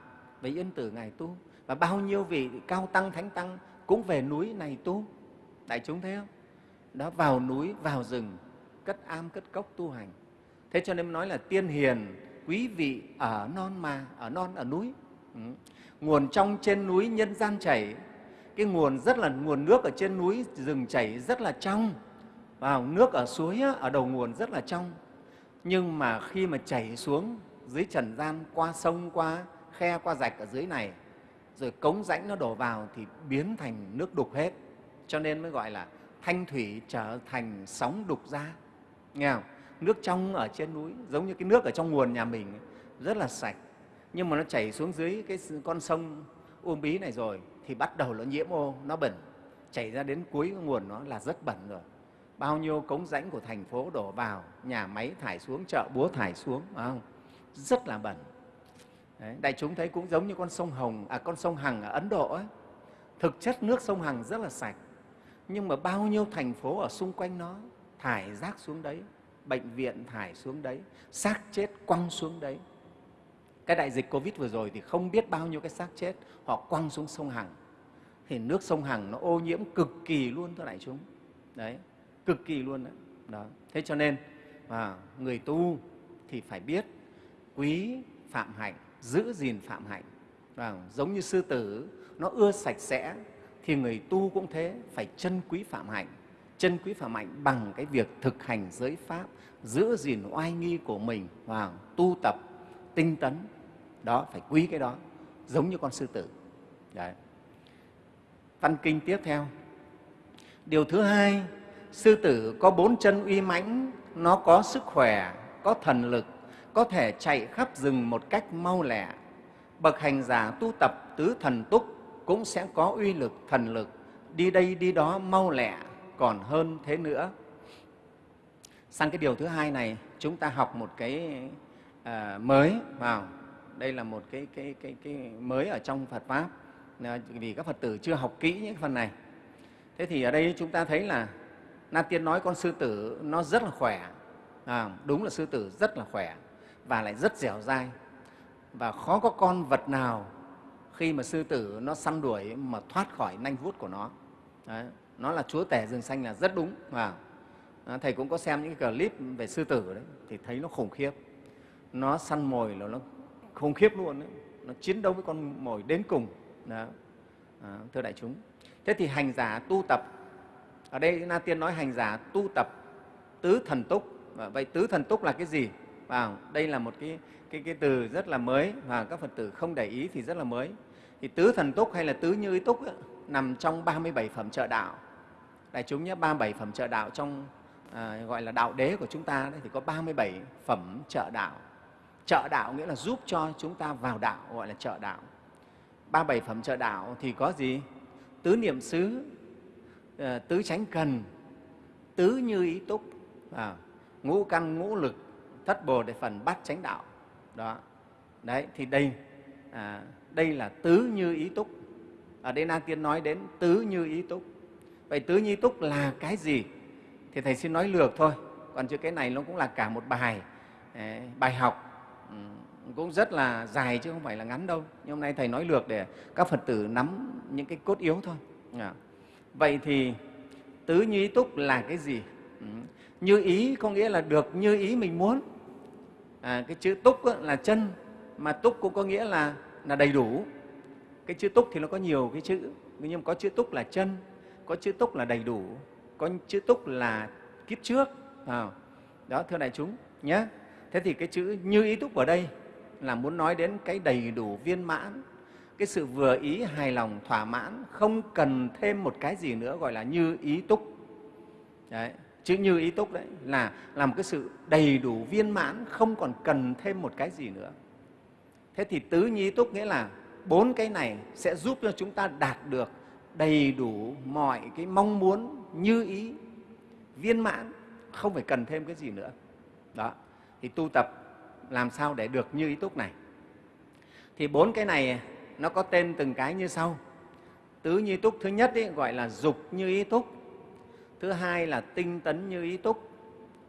về yên tử ngài tu. Và bao nhiêu vị cao tăng, thánh tăng cũng về núi này tu. Đại chúng thấy không? Đó, vào núi, vào rừng, cất am, cất cốc tu hành. Thế cho nên nói là tiên hiền quý vị ở non mà, ở non, ở núi. Ừ. nguồn trong trên núi nhân gian chảy. Cái nguồn rất là, nguồn nước ở trên núi, rừng chảy rất là trong. Vào nước ở suối ở đầu nguồn rất là trong. Nhưng mà khi mà chảy xuống dưới trần gian, qua sông, qua khe, qua rạch ở dưới này, rồi cống rãnh nó đổ vào thì biến thành nước đục hết. Cho nên mới gọi là thanh thủy trở thành sóng đục ra. Nghe không? Nước trong ở trên núi, giống như cái nước ở trong nguồn nhà mình, rất là sạch nhưng mà nó chảy xuống dưới cái con sông uông bí này rồi thì bắt đầu nó nhiễm ô nó bẩn. Chảy ra đến cuối nguồn nó là rất bẩn rồi. Bao nhiêu cống rãnh của thành phố đổ vào nhà máy thải xuống chợ búa thải xuống phải không? Rất là bẩn. Đấy, đại chúng thấy cũng giống như con sông hồng à con sông hằng ở ấn độ ấy. Thực chất nước sông hằng rất là sạch nhưng mà bao nhiêu thành phố ở xung quanh nó thải rác xuống đấy bệnh viện thải xuống đấy xác chết quăng xuống đấy cái đại dịch covid vừa rồi thì không biết bao nhiêu cái xác chết họ quăng xuống sông hằng. Thì nước sông hằng nó ô nhiễm cực kỳ luôn thưa đại chúng. Đấy cực kỳ luôn đấy. Đó thế cho nên à, người tu thì phải biết quý phạm hạnh giữ gìn phạm hạnh. À, giống như sư tử nó ưa sạch sẽ thì người tu cũng thế phải chân quý phạm hạnh. Chân quý phạm hạnh bằng cái việc thực hành giới pháp giữ gìn oai nghi của mình và tu tập tinh tấn đó phải quý cái đó giống như con sư tử. Đấy. văn kinh tiếp theo. Điều thứ hai sư tử có bốn chân uy mãnh nó có sức khỏe có thần lực có thể chạy khắp rừng một cách mau lẹ. Bậc hành giả tu tập tứ thần túc cũng sẽ có uy lực thần lực đi đây đi đó mau lẹ còn hơn thế nữa. Sang cái điều thứ hai này chúng ta học một cái uh, mới vào đây là một cái, cái, cái, cái mới ở trong Phật pháp vì các Phật tử chưa học kỹ những phần này thế thì ở đây chúng ta thấy là Na Tiên nói con sư tử nó rất là khỏe, à, đúng là sư tử rất là khỏe và lại rất dẻo dai và khó có con vật nào khi mà sư tử nó săn đuổi mà thoát khỏi nanh vuốt của nó. Đấy, nó là chúa tể rừng xanh là rất đúng. À, à thầy cũng có xem những cái clip về sư tử đấy thì thấy nó khủng khiếp. Nó săn mồi là nó khủng khiếp luôn ấy. Nó chiến đấu với con mồi đến cùng. Đó. À, thưa đại chúng. Thế thì hành giả tu tập ở đây na tiên nói hành giả tu tập tứ thần túc vậy tứ thần túc là cái gì vào đây là một cái, cái, cái từ rất là mới và các phật tử không để ý thì rất là mới thì tứ thần túc hay là tứ như ý túc ấy, nằm trong 37 phẩm trợ đạo đại chúng nhé 37 phẩm trợ đạo trong à, gọi là đạo đế của chúng ta đấy, thì có 37 phẩm trợ đạo trợ đạo nghĩa là giúp cho chúng ta vào đạo gọi là trợ đạo. 37 phẩm trợ đạo thì có gì? Tứ niệm xứ ờ, tứ chánh cần tứ như ý túc à, ngũ căn ngũ lực thất bồ để phần bát chánh đạo. Đó. Đấy thì đây à, đây là tứ như ý túc. Ở đây na tiên nói đến tứ như ý túc. Vậy tứ như ý túc là cái gì? Thì thầy xin nói lược thôi. Còn chứ cái này nó cũng là cả một bài ờ, bài học cũng rất là dài chứ không phải là ngắn đâu. Nhưng hôm nay thầy nói lược để các phật tử nắm những cái cốt yếu thôi. À. vậy thì tứ như ý túc là cái gì? Ừ. như ý có nghĩa là được như ý mình muốn. À, cái chữ túc là chân mà túc cũng có nghĩa là là đầy đủ. Cái chữ túc thì nó có nhiều cái chữ nhưng mà có chữ túc là chân có chữ túc là đầy đủ có chữ túc là kiếp trước. À, đó thưa đại chúng nhé. Thế thì cái chữ như ý túc ở đây là muốn nói đến cái đầy đủ viên mãn, cái sự vừa ý hài lòng, thỏa mãn, không cần thêm một cái gì nữa gọi là như ý túc. Đấy, chữ như ý túc đấy là làm cái sự đầy đủ viên mãn, không còn cần thêm một cái gì nữa. Thế thì tứ như túc nghĩa là bốn cái này sẽ giúp cho chúng ta đạt được đầy đủ mọi cái mong muốn, như ý, viên mãn, không phải cần thêm cái gì nữa. Đó, thì tu tập làm sao để được như ý túc này? Thì bốn cái này nó có tên từng cái như sau. Tứ như túc thứ nhất ý, gọi là dục như ý túc. Thứ hai là tinh tấn như ý túc.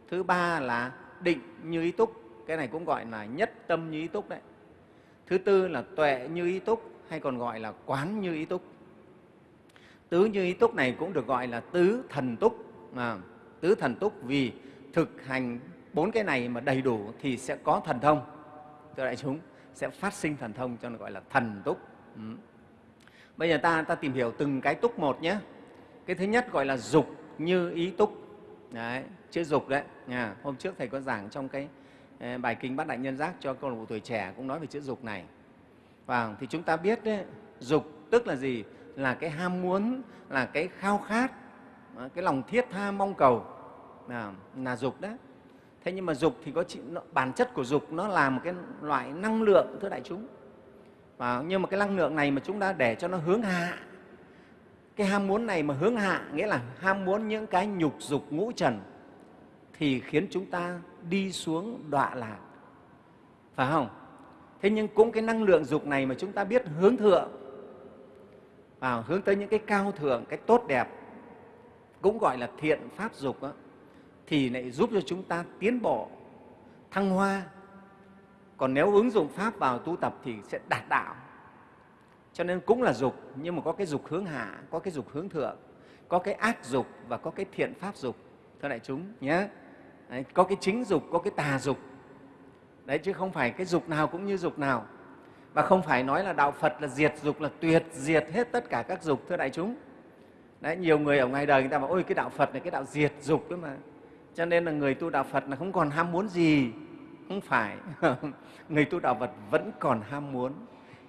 Thứ ba là định như ý túc. Cái này cũng gọi là nhất tâm như ý túc đấy. Thứ tư là tuệ như ý túc hay còn gọi là quán như ý túc. Tứ như ý túc này cũng được gọi là tứ thần túc. À, tứ thần túc vì thực hành bốn cái này mà đầy đủ thì sẽ có thần thông. Thưa đại chúng sẽ phát sinh thần thông cho nó gọi là thần túc. Ừ. bây giờ ta ta tìm hiểu từng cái túc một nhé. Cái thứ nhất gọi là dục như ý túc. Đấy, chữ dục đấy. Nha. hôm trước thầy có giảng trong cái ờ, bài kinh bát đại nhân giác cho câu lạc bộ tuổi trẻ cũng nói về chữ dục này. Và thì chúng ta biết đấy, dục tức là gì? Là cái ham muốn là cái khao khát ờ, cái lòng thiết tha mong cầu. Là, là dục đấy thế nhưng mà dục thì có bản chất của dục nó là một cái loại năng lượng thưa đại chúng. Và nhưng mà cái năng lượng này mà chúng ta để cho nó hướng hạ cái ham muốn này mà hướng hạ nghĩa là ham muốn những cái nhục dục ngũ trần thì khiến chúng ta đi xuống đọa lạc. Phải không? Thế nhưng cũng cái năng lượng dục này mà chúng ta biết hướng thượng và hướng tới những cái cao thượng cái tốt đẹp cũng gọi là thiện pháp dục đó, thì lại giúp cho chúng ta tiến bộ. Thăng hoa. Còn nếu ứng dụng pháp vào tu tập thì sẽ đạt đạo. Cho nên cũng là dục nhưng mà có cái dục hướng hạ có cái dục hướng thượng có cái ác dục và có cái thiện pháp dục thưa đại chúng nhé. Đấy, có cái chính dục có cái tà dục. Đấy chứ không phải cái dục nào cũng như dục nào. Và không phải nói là đạo phật là diệt dục là tuyệt diệt hết tất cả các dục thưa đại chúng. Đấy nhiều người ở ngoài đời người ta bảo ôi cái đạo phật này cái đạo diệt dục đó mà cho nên là người tu đạo phật là không còn ham muốn gì. Không phải. Người tu đạo phật vẫn còn ham muốn.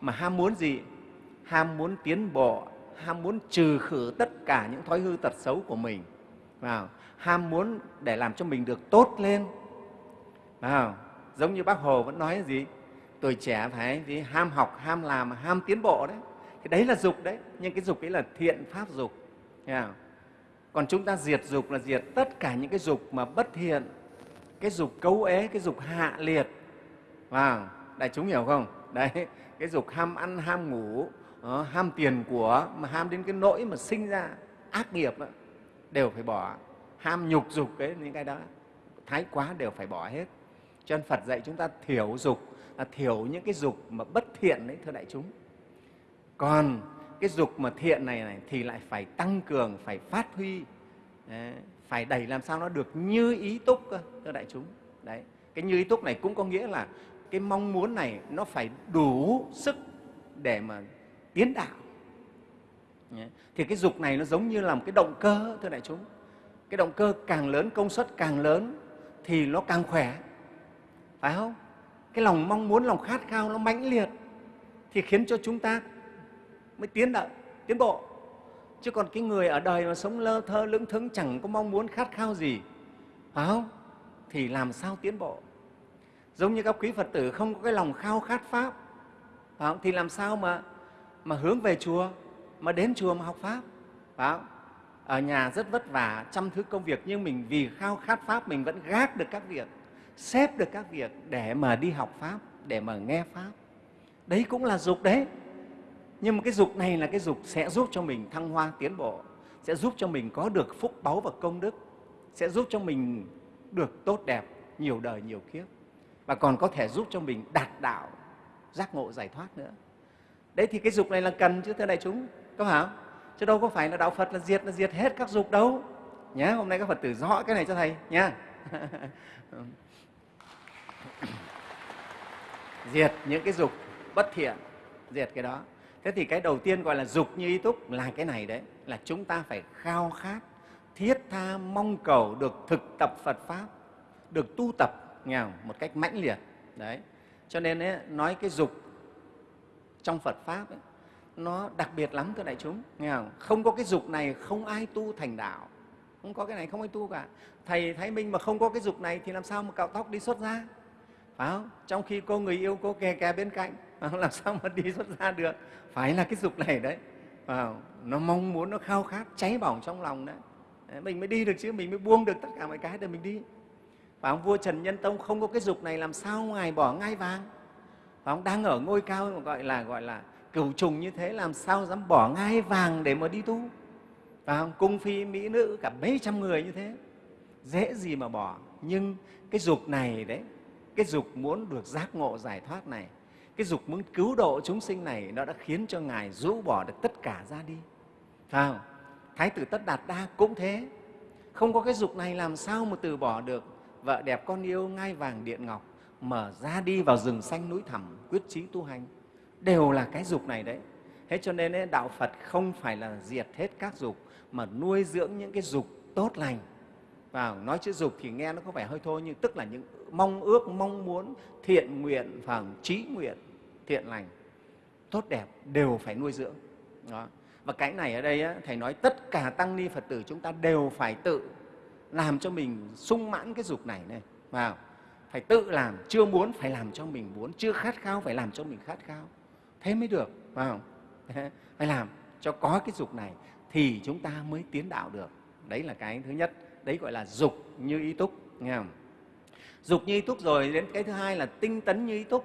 Mà ham muốn gì? Ham muốn tiến bộ, ham muốn trừ khử tất cả những thói hư tật xấu của mình. Vào. Ham muốn để làm cho mình được tốt lên. Vào. Giống như bác hồ vẫn nói gì? Tuổi trẻ phải gì? Ham học, ham làm, ham tiến bộ đấy. Cái đấy là dục đấy. Nhưng cái dục ấy là thiện pháp dục còn chúng ta diệt dục là diệt tất cả những cái dục mà bất thiện cái dục cấu ế cái dục hạ liệt. Wow, đại chúng hiểu không? Đấy cái dục ham ăn ham ngủ uh, ham tiền của mà ham đến cái nỗi mà sinh ra ác nghiệp đó, đều phải bỏ. Ham nhục dục ấy những cái đó thái quá đều phải bỏ hết. Cho nên phật dạy chúng ta thiểu dục là thiểu những cái dục mà bất thiện đấy thưa đại chúng. Còn cái dục mà thiện này, này thì lại phải tăng cường phải phát huy. Đấy, phải đẩy làm sao nó được như ý túc cơ thưa đại chúng. Đấy cái như ý túc này cũng có nghĩa là cái mong muốn này nó phải đủ sức để mà tiến đạo. Thì cái dục này nó giống như là một cái động cơ thưa đại chúng. Cái động cơ càng lớn công suất càng lớn thì nó càng khỏe. Phải không? Cái lòng mong muốn lòng khát khao nó mãnh liệt thì khiến cho chúng ta mới tiến đạo tiến bộ. Chứ còn cái người ở đời mà sống lơ thơ, lững thững, chẳng có mong muốn khát khao gì, phải không? Thì làm sao tiến bộ? Giống như các quý phật tử không có cái lòng khao khát pháp, phải không? thì làm sao mà mà hướng về chùa mà đến chùa mà học pháp, phải không? ở nhà rất vất vả trăm thứ công việc, nhưng mình vì khao khát pháp mình vẫn gác được các việc, xếp được các việc để mà đi học pháp, để mà nghe pháp. Đấy cũng là dục đấy nhưng mà cái dục này là cái dục sẽ giúp cho mình thăng hoa, tiến bộ, sẽ giúp cho mình có được phúc báu và công đức, sẽ giúp cho mình được tốt đẹp nhiều đời, nhiều kiếp, và còn có thể giúp cho mình đạt đạo, giác ngộ, giải thoát nữa. Đấy, thì cái dục này là cần chứ, thưa đại chúng, có phải không? Chứ đâu có phải là đạo phật là diệt là diệt hết các dục đâu. Nhé hôm nay các phật tử rõ cái này cho thầy, nhá. Diệt những cái dục bất thiện, diệt cái đó thế thì cái đầu tiên gọi là dục như ý túc là cái này đấy là chúng ta phải khao khát thiết tha mong cầu được thực tập phật pháp được tu tập nghe không? một cách mãnh liệt. Đấy. Cho nên ấy, nói cái dục trong phật pháp ấy, nó đặc biệt lắm thưa đại chúng nghe không? không có cái dục này không ai tu thành đạo. Không có cái này không ai tu cả. Thầy thái minh mà không có cái dục này thì làm sao mà cạo tóc đi xuất ra phải không? Trong khi cô người yêu cô kè kè bên cạnh làm sao mà đi xuất gia được? Phải là cái dục này đấy. À, nó mong muốn nó khao khát cháy bỏng trong lòng đấy mình mới đi được chứ mình mới buông được tất cả mọi cái để mình đi. Và ông vua trần nhân tông không có cái dục này làm sao ngài bỏ ngai vàng? Và ông đang ở ngôi cao gọi là gọi là cửu trùng như thế làm sao dám bỏ ngai vàng để mà đi tu? Và ông cung phi mỹ nữ cả mấy trăm người như thế. Dễ gì mà bỏ. Nhưng cái dục này đấy cái dục muốn được giác ngộ giải thoát này cái dục muốn cứu độ chúng sinh này nó đã khiến cho ngài rũ bỏ được tất cả ra đi. Phải không? thái tử tất đạt đa cũng thế. Không có cái dục này làm sao mà từ bỏ được. Vợ đẹp con yêu ngai vàng điện ngọc mở ra đi vào rừng xanh núi thẳm quyết chí tu hành. Đều là cái dục này đấy. Thế cho nên ấy, đạo phật không phải là diệt hết các dục mà nuôi dưỡng những cái dục tốt lành. Và nói chữ dục thì nghe nó có vẻ hơi thôi nhưng tức là những mong ước mong muốn thiện nguyện và trí nguyện thiện lành tốt đẹp đều phải nuôi dưỡng. Đó. Và cái này ở đây á, thầy nói tất cả tăng ni phật tử chúng ta đều phải tự làm cho mình sung mãn cái dục này này. Vào. Phải tự làm chưa muốn phải làm cho mình muốn chưa khát khao phải làm cho mình khát khao. Thế mới được. Phải không phải làm cho có cái dục này thì chúng ta mới tiến đạo được. Đấy là cái thứ nhất. Đấy gọi là dục như ý túc nghe không? Dục như ý túc rồi đến cái thứ hai là tinh tấn như ý túc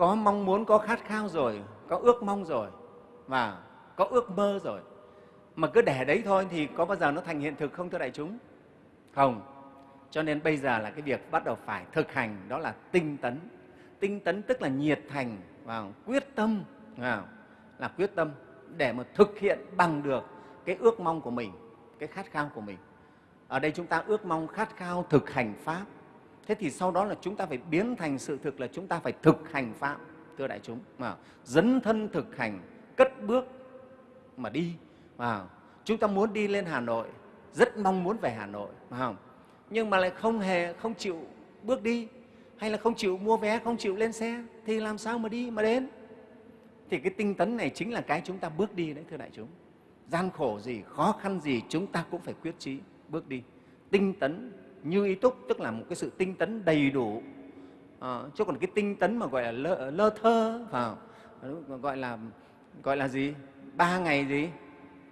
có mong muốn, có khát khao rồi, có ước mong rồi, và có ước mơ rồi. Mà cứ để đấy thôi thì có bao giờ nó thành hiện thực không, thưa đại chúng? Không. Cho nên bây giờ là cái việc bắt đầu phải thực hành, đó là tinh tấn. Tinh tấn tức là nhiệt thành và quyết tâm vào là quyết tâm để mà thực hiện bằng được cái ước mong của mình, cái khát khao của mình. Ở đây chúng ta ước mong khát khao thực hành pháp thế thì sau đó là chúng ta phải biến thành sự thực là chúng ta phải thực hành pháp, thưa đại chúng. Mà dấn thân thực hành, cất bước mà đi, mà chúng ta muốn đi lên hà nội, rất mong muốn về hà nội phải không? Nhưng mà lại không hề, không chịu bước đi, hay là không chịu mua vé, không chịu lên xe, thì làm sao mà đi, mà đến? Thì cái tinh tấn này chính là cái chúng ta bước đi đấy, thưa đại chúng. Gian khổ gì, khó khăn gì, chúng ta cũng phải quyết chí bước đi. Tinh tấn như ý túc tức là một cái sự tinh tấn đầy đủ. À, chứ còn cái tinh tấn mà gọi là lơ, lơ thơ vào gọi là gọi là gì? Ba ngày gì?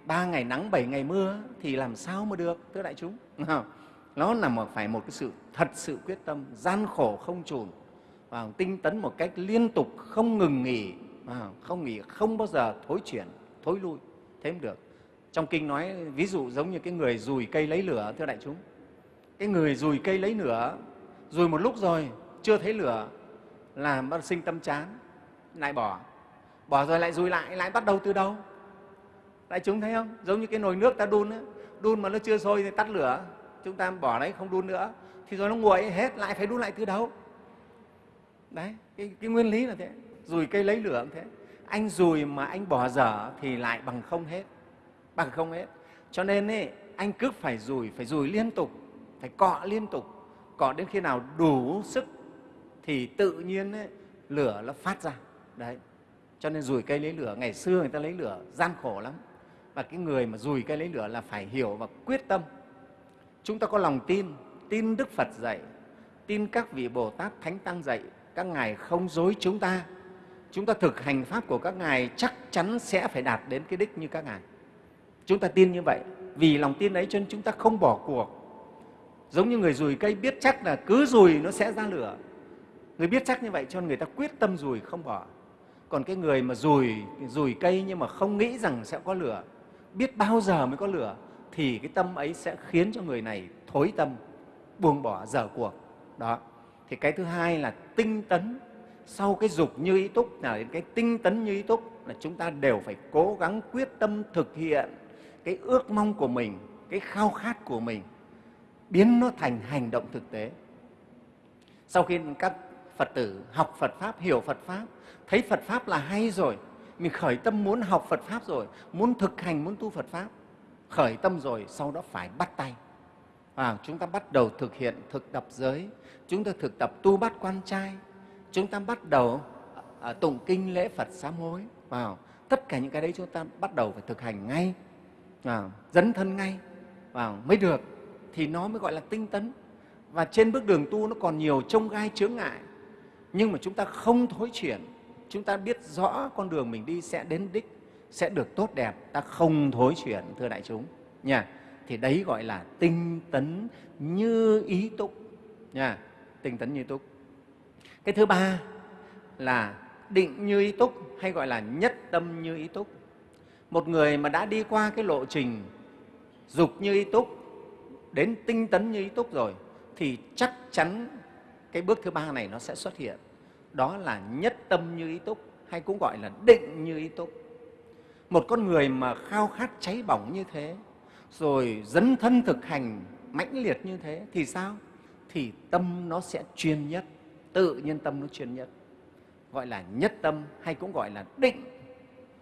Ba ngày nắng bảy ngày mưa thì làm sao mà được thưa đại chúng? Nó là một phải một cái sự thật sự quyết tâm gian khổ không chùn. Và tinh tấn một cách liên tục không ngừng nghỉ không nghỉ không bao giờ thối chuyển thối lui thế mới được. Trong kinh nói ví dụ giống như cái người dùi cây lấy lửa thưa đại chúng cái người dùi cây lấy lửa dùi một lúc rồi chưa thấy lửa là bắt sinh tâm chán lại bỏ. Bỏ rồi lại dùi lại lại bắt đầu từ đâu? Đại chúng thấy không? Giống như cái nồi nước ta đun ấy, đun mà nó chưa sôi thì tắt lửa. Chúng ta bỏ đấy không đun nữa. Thì rồi nó nguội hết lại phải đun lại từ đầu đấy cái, cái nguyên lý là thế. Dùi cây lấy lửa cũng thế. Anh dùi mà anh bỏ dở thì lại bằng không hết bằng không hết. Cho nên ấy, anh cứ phải dùi phải dùi liên tục phải cọ liên tục. Cọ đến khi nào đủ sức thì tự nhiên ấy, lửa nó phát ra. Đấy. Cho nên rùi cây lấy lửa. Ngày xưa người ta lấy lửa gian khổ lắm. Và cái người mà rùi cây lấy lửa là phải hiểu và quyết tâm. Chúng ta có lòng tin tin đức phật dạy tin các vị bồ tát thánh tăng dạy các ngài không dối chúng ta. Chúng ta thực hành pháp của các ngài chắc chắn sẽ phải đạt đến cái đích như các ngài. Chúng ta tin như vậy. Vì lòng tin ấy cho nên chúng ta không bỏ cuộc. Giống như người rùi cây biết chắc là cứ rùi nó sẽ ra lửa. Người biết chắc như vậy cho nên người ta quyết tâm rùi không bỏ. Còn cái người mà rùi, rùi cây nhưng mà không nghĩ rằng sẽ có lửa, biết bao giờ mới có lửa, thì cái tâm ấy sẽ khiến cho người này thối tâm, buông bỏ, dở cuộc. Đó. Thì cái thứ hai là tinh tấn. Sau cái dục như ý túc là cái tinh tấn như ý túc là chúng ta đều phải cố gắng quyết tâm thực hiện cái ước mong của mình, cái khao khát của mình, biến nó thành hành động thực tế. Sau khi các Phật tử học Phật Pháp, hiểu Phật Pháp, thấy Phật Pháp là hay rồi, mình khởi tâm muốn học Phật Pháp rồi, muốn thực hành, muốn tu Phật Pháp, khởi tâm rồi, sau đó phải bắt tay. À, chúng ta bắt đầu thực hiện thực tập giới, chúng ta thực tập tu bắt quan trai, chúng ta bắt đầu à, tụng kinh lễ Phật sám hối. à, tất cả những cái đấy chúng ta bắt đầu phải thực hành ngay, à, dấn thân ngay à, mới được thì nó mới gọi là tinh tấn. Và trên bước đường tu nó còn nhiều trông gai chướng ngại, nhưng mà chúng ta không thối chuyển, chúng ta biết rõ con đường mình đi sẽ đến đích, sẽ được tốt đẹp, ta không thối chuyển thưa đại chúng nha. Thì đấy gọi là tinh tấn như ý túc nha, tinh tấn như túc. Cái thứ ba là định như ý túc hay gọi là nhất tâm như ý túc. Một người mà đã đi qua cái lộ trình dục như ý túc đến tinh tấn như ý túc rồi thì chắc chắn cái bước thứ ba này nó sẽ xuất hiện. Đó là nhất tâm như ý túc hay cũng gọi là định như ý túc. Một con người mà khao khát cháy bỏng như thế rồi dấn thân thực hành mãnh liệt như thế thì sao? Thì tâm nó sẽ chuyên nhất, tự nhiên tâm nó chuyên nhất. Gọi là nhất tâm hay cũng gọi là định.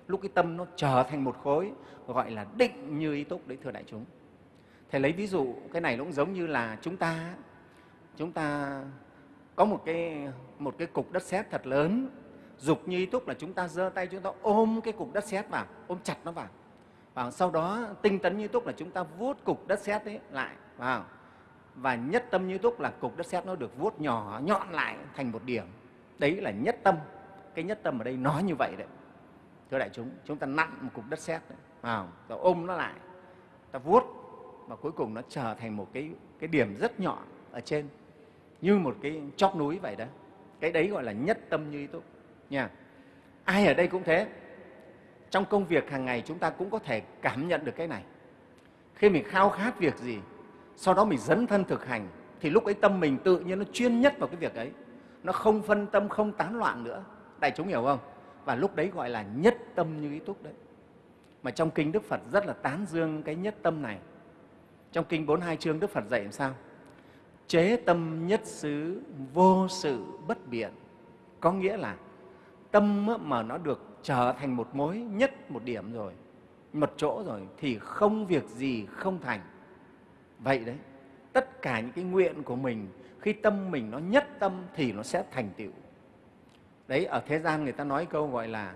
Lúc cái tâm nó trở thành một khối gọi là định như ý túc đấy thưa đại chúng. Thầy lấy ví dụ, cái này nó cũng giống như là chúng ta chúng ta có một cái một cái cục đất sét thật lớn. Dục như ý túc là chúng ta giơ tay chúng ta ôm cái cục đất sét vào, ôm chặt nó vào. Và sau đó, tinh tấn như túc là chúng ta vuốt cục đất sét ấy lại, vào. Và nhất tâm như túc là cục đất sét nó được vuốt nhỏ, nhọn lại thành một điểm. Đấy là nhất tâm. Cái nhất tâm ở đây nói như vậy đấy. Thưa đại chúng chúng ta nặn một cục đất sét vào rồi ôm nó lại, ta vuốt và cuối cùng nó trở thành một cái cái điểm rất nhỏ ở trên. Như một cái chóp núi vậy đó. Cái đấy gọi là nhất tâm như ý túc. Nha. Ai ở đây cũng thế. Trong công việc hàng ngày chúng ta cũng có thể cảm nhận được cái này. Khi mình khao khát việc gì, sau đó mình dấn thân thực hành, thì lúc ấy tâm mình tự nhiên nó chuyên nhất vào cái việc ấy. Nó không phân tâm, không tán loạn nữa. Đại chúng hiểu không? Và lúc đấy gọi là nhất tâm như ý túc đấy. Mà trong kinh đức phật rất là tán dương cái nhất tâm này trong kinh 42 chương đức phật dạy làm sao? Chế tâm nhất xứ vô sự bất biện. Có nghĩa là tâm mà nó được trở thành một mối nhất, một điểm rồi, một chỗ rồi, thì không việc gì không thành. Vậy đấy, tất cả những cái nguyện của mình, khi tâm mình nó nhất tâm thì nó sẽ thành tựu. Đấy, ở thế gian người ta nói câu gọi là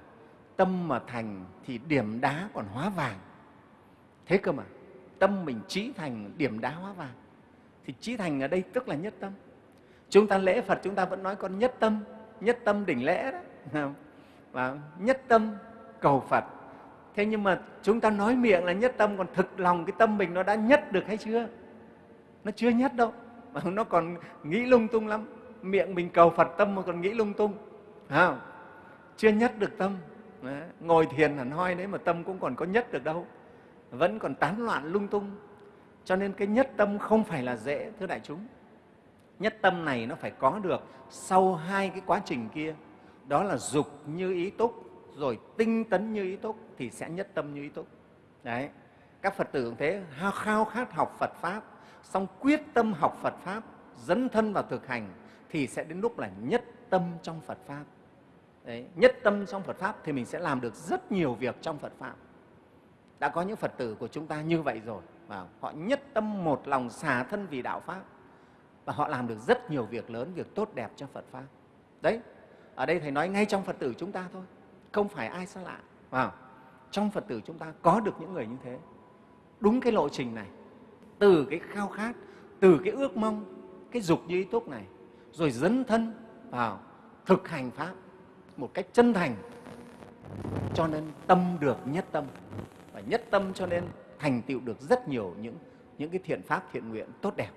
tâm mà thành thì điểm đá còn hóa vàng. Thế cơ mà tâm mình trí thành điểm đá hóa vàng, thì trí thành ở đây tức là nhất tâm. Chúng ta lễ phật chúng ta vẫn nói con nhất tâm nhất tâm đỉnh lễ đó và nhất tâm cầu phật. Thế nhưng mà chúng ta nói miệng là nhất tâm, còn thực lòng cái tâm mình nó đã nhất được hay chưa? Nó chưa nhất đâu, mà nó còn nghĩ lung tung lắm. Miệng mình cầu phật, tâm mà còn nghĩ lung tung không? chưa nhất được tâm. Ngồi thiền hẳn hoi đấy mà tâm cũng còn có nhất được đâu vẫn còn tán loạn lung tung. Cho nên cái nhất tâm không phải là dễ thưa đại chúng. Nhất tâm này nó phải có được sau hai cái quá trình kia. Đó là dục như ý túc rồi tinh tấn như ý túc thì sẽ nhất tâm như ý túc. Đấy. Các phật tử cũng thế khao khát học phật pháp xong quyết tâm học phật pháp dấn thân vào thực hành thì sẽ đến lúc là nhất tâm trong phật pháp. Đấy, nhất tâm trong phật pháp thì mình sẽ làm được rất nhiều việc trong phật pháp đã có những phật tử của chúng ta như vậy rồi và họ nhất tâm một lòng xả thân vì đạo pháp. Và họ làm được rất nhiều việc lớn, việc tốt đẹp cho phật pháp. Đấy, ở đây thầy nói ngay trong phật tử chúng ta thôi, không phải ai xa lạ. Vào, trong phật tử chúng ta có được những người như thế. Đúng cái lộ trình này, từ cái khao khát, từ cái ước mong, cái dục như ý túc này, rồi dấn thân vào thực hành pháp một cách chân thành, cho nên tâm được nhất tâm và nhất tâm cho nên thành tựu được rất nhiều những những cái thiện pháp, thiện nguyện tốt đẹp.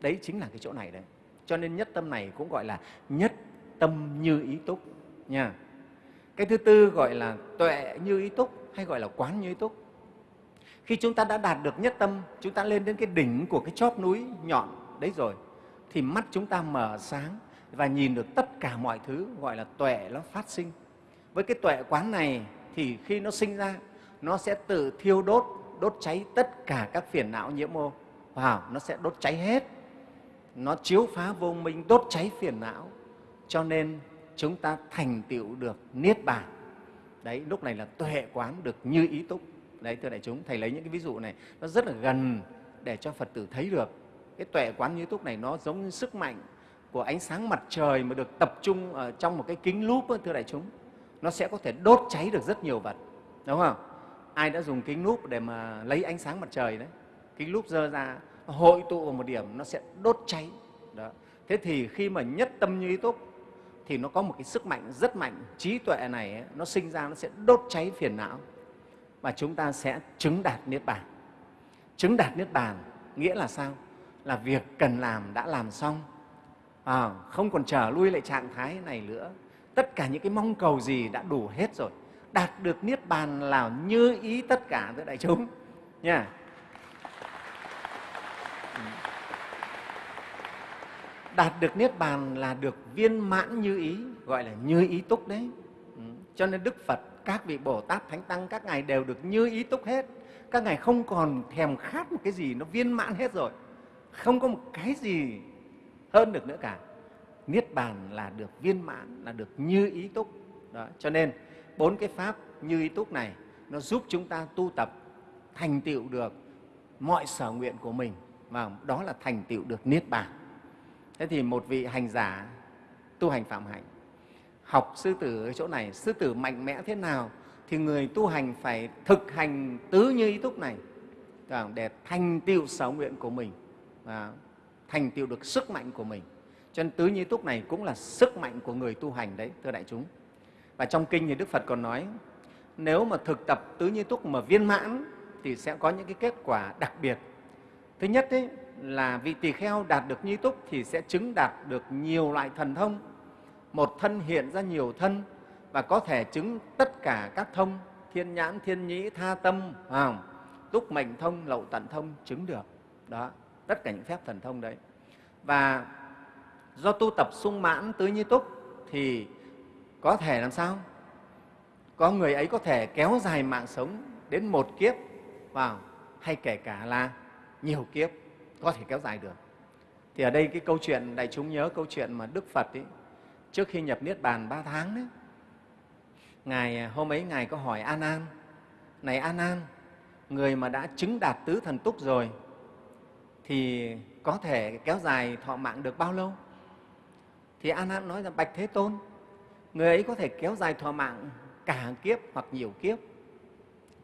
Đấy chính là cái chỗ này đấy. Cho nên nhất tâm này cũng gọi là nhất tâm như ý túc nha. Cái thứ tư gọi là tuệ như ý túc hay gọi là quán như ý túc. Khi chúng ta đã đạt được nhất tâm, chúng ta lên đến cái đỉnh của cái chóp núi nhọn đấy rồi, thì mắt chúng ta mở sáng và nhìn được tất cả mọi thứ gọi là tuệ nó phát sinh. Với cái tuệ quán này thì khi nó sinh ra nó sẽ tự thiêu đốt đốt cháy tất cả các phiền não nhiễm ô. Wow, nó sẽ đốt cháy hết. Nó chiếu phá vô minh đốt cháy phiền não. Cho nên chúng ta thành tựu được niết bàn. Đấy lúc này là tuệ quán được như ý túc. Đấy thưa đại chúng thầy lấy những cái ví dụ này nó rất là gần để cho phật tử thấy được. Cái tuệ quán như túc này nó giống như sức mạnh của ánh sáng mặt trời mà được tập trung ở trong một cái kính lúp thưa đại chúng. Nó sẽ có thể đốt cháy được rất nhiều vật đúng không? Ai đã dùng kính lúp để mà lấy ánh sáng mặt trời đấy? Kính lúp dơ ra hội tụ vào một điểm nó sẽ đốt cháy. Đó. Thế thì khi mà nhất tâm như ý túc thì nó có một cái sức mạnh rất mạnh trí tuệ này ấy, nó sinh ra nó sẽ đốt cháy phiền não. Và chúng ta sẽ chứng đạt niết bàn. Chứng đạt niết bàn nghĩa là sao? Là việc cần làm đã làm xong. À, không còn trở lui lại trạng thái này nữa. Tất cả những cái mong cầu gì đã đủ hết rồi đạt được niết bàn là như ý tất cả với đại chúng. Nha. Đạt được niết bàn là được viên mãn như ý, gọi là như ý túc đấy. Ừ. Cho nên đức phật, các vị bồ tát, thánh tăng, các ngài đều được như ý túc hết. Các ngài không còn thèm khát một cái gì nó viên mãn hết rồi. Không có một cái gì hơn được nữa cả. Niết bàn là được viên mãn, là được như ý túc. Đó, cho nên bốn cái pháp như ý túc này, nó giúp chúng ta tu tập, thành tựu được mọi sở nguyện của mình. Và đó là thành tựu được niết bàn. Thế thì một vị hành giả tu hành phạm hạnh, học sư tử ở chỗ này, sư tử mạnh mẽ thế nào thì người tu hành phải thực hành tứ như ý túc này. Để thành tựu sở nguyện của mình, và thành tựu được sức mạnh của mình. Cho nên tứ như ý túc này cũng là sức mạnh của người tu hành đấy, thưa đại chúng và trong kinh thì đức phật còn nói nếu mà thực tập tứ như túc mà viên mãn thì sẽ có những cái kết quả đặc biệt. Thứ nhất ấy, là vị tỳ kheo đạt được như túc thì sẽ chứng đạt được nhiều loại thần thông. Một thân hiện ra nhiều thân và có thể chứng tất cả các thông thiên nhãn thiên nhĩ tha tâm à, túc mệnh thông lậu tận thông chứng được. Đó tất cả những phép thần thông đấy. Và do tu tập sung mãn tứ như túc thì có thể làm sao? Có người ấy có thể kéo dài mạng sống đến một kiếp vào hay kể cả là nhiều kiếp có thể kéo dài được. Thì ở đây cái câu chuyện đại chúng nhớ câu chuyện mà đức phật ấy, trước khi nhập niết bàn ba tháng đấy ngài à, hôm ấy ngài có hỏi an an này an an người mà đã chứng đạt tứ thần túc rồi thì có thể kéo dài thọ mạng được bao lâu? Thì an an nói rằng bạch thế tôn người ấy có thể kéo dài thọ mạng cả kiếp hoặc nhiều kiếp.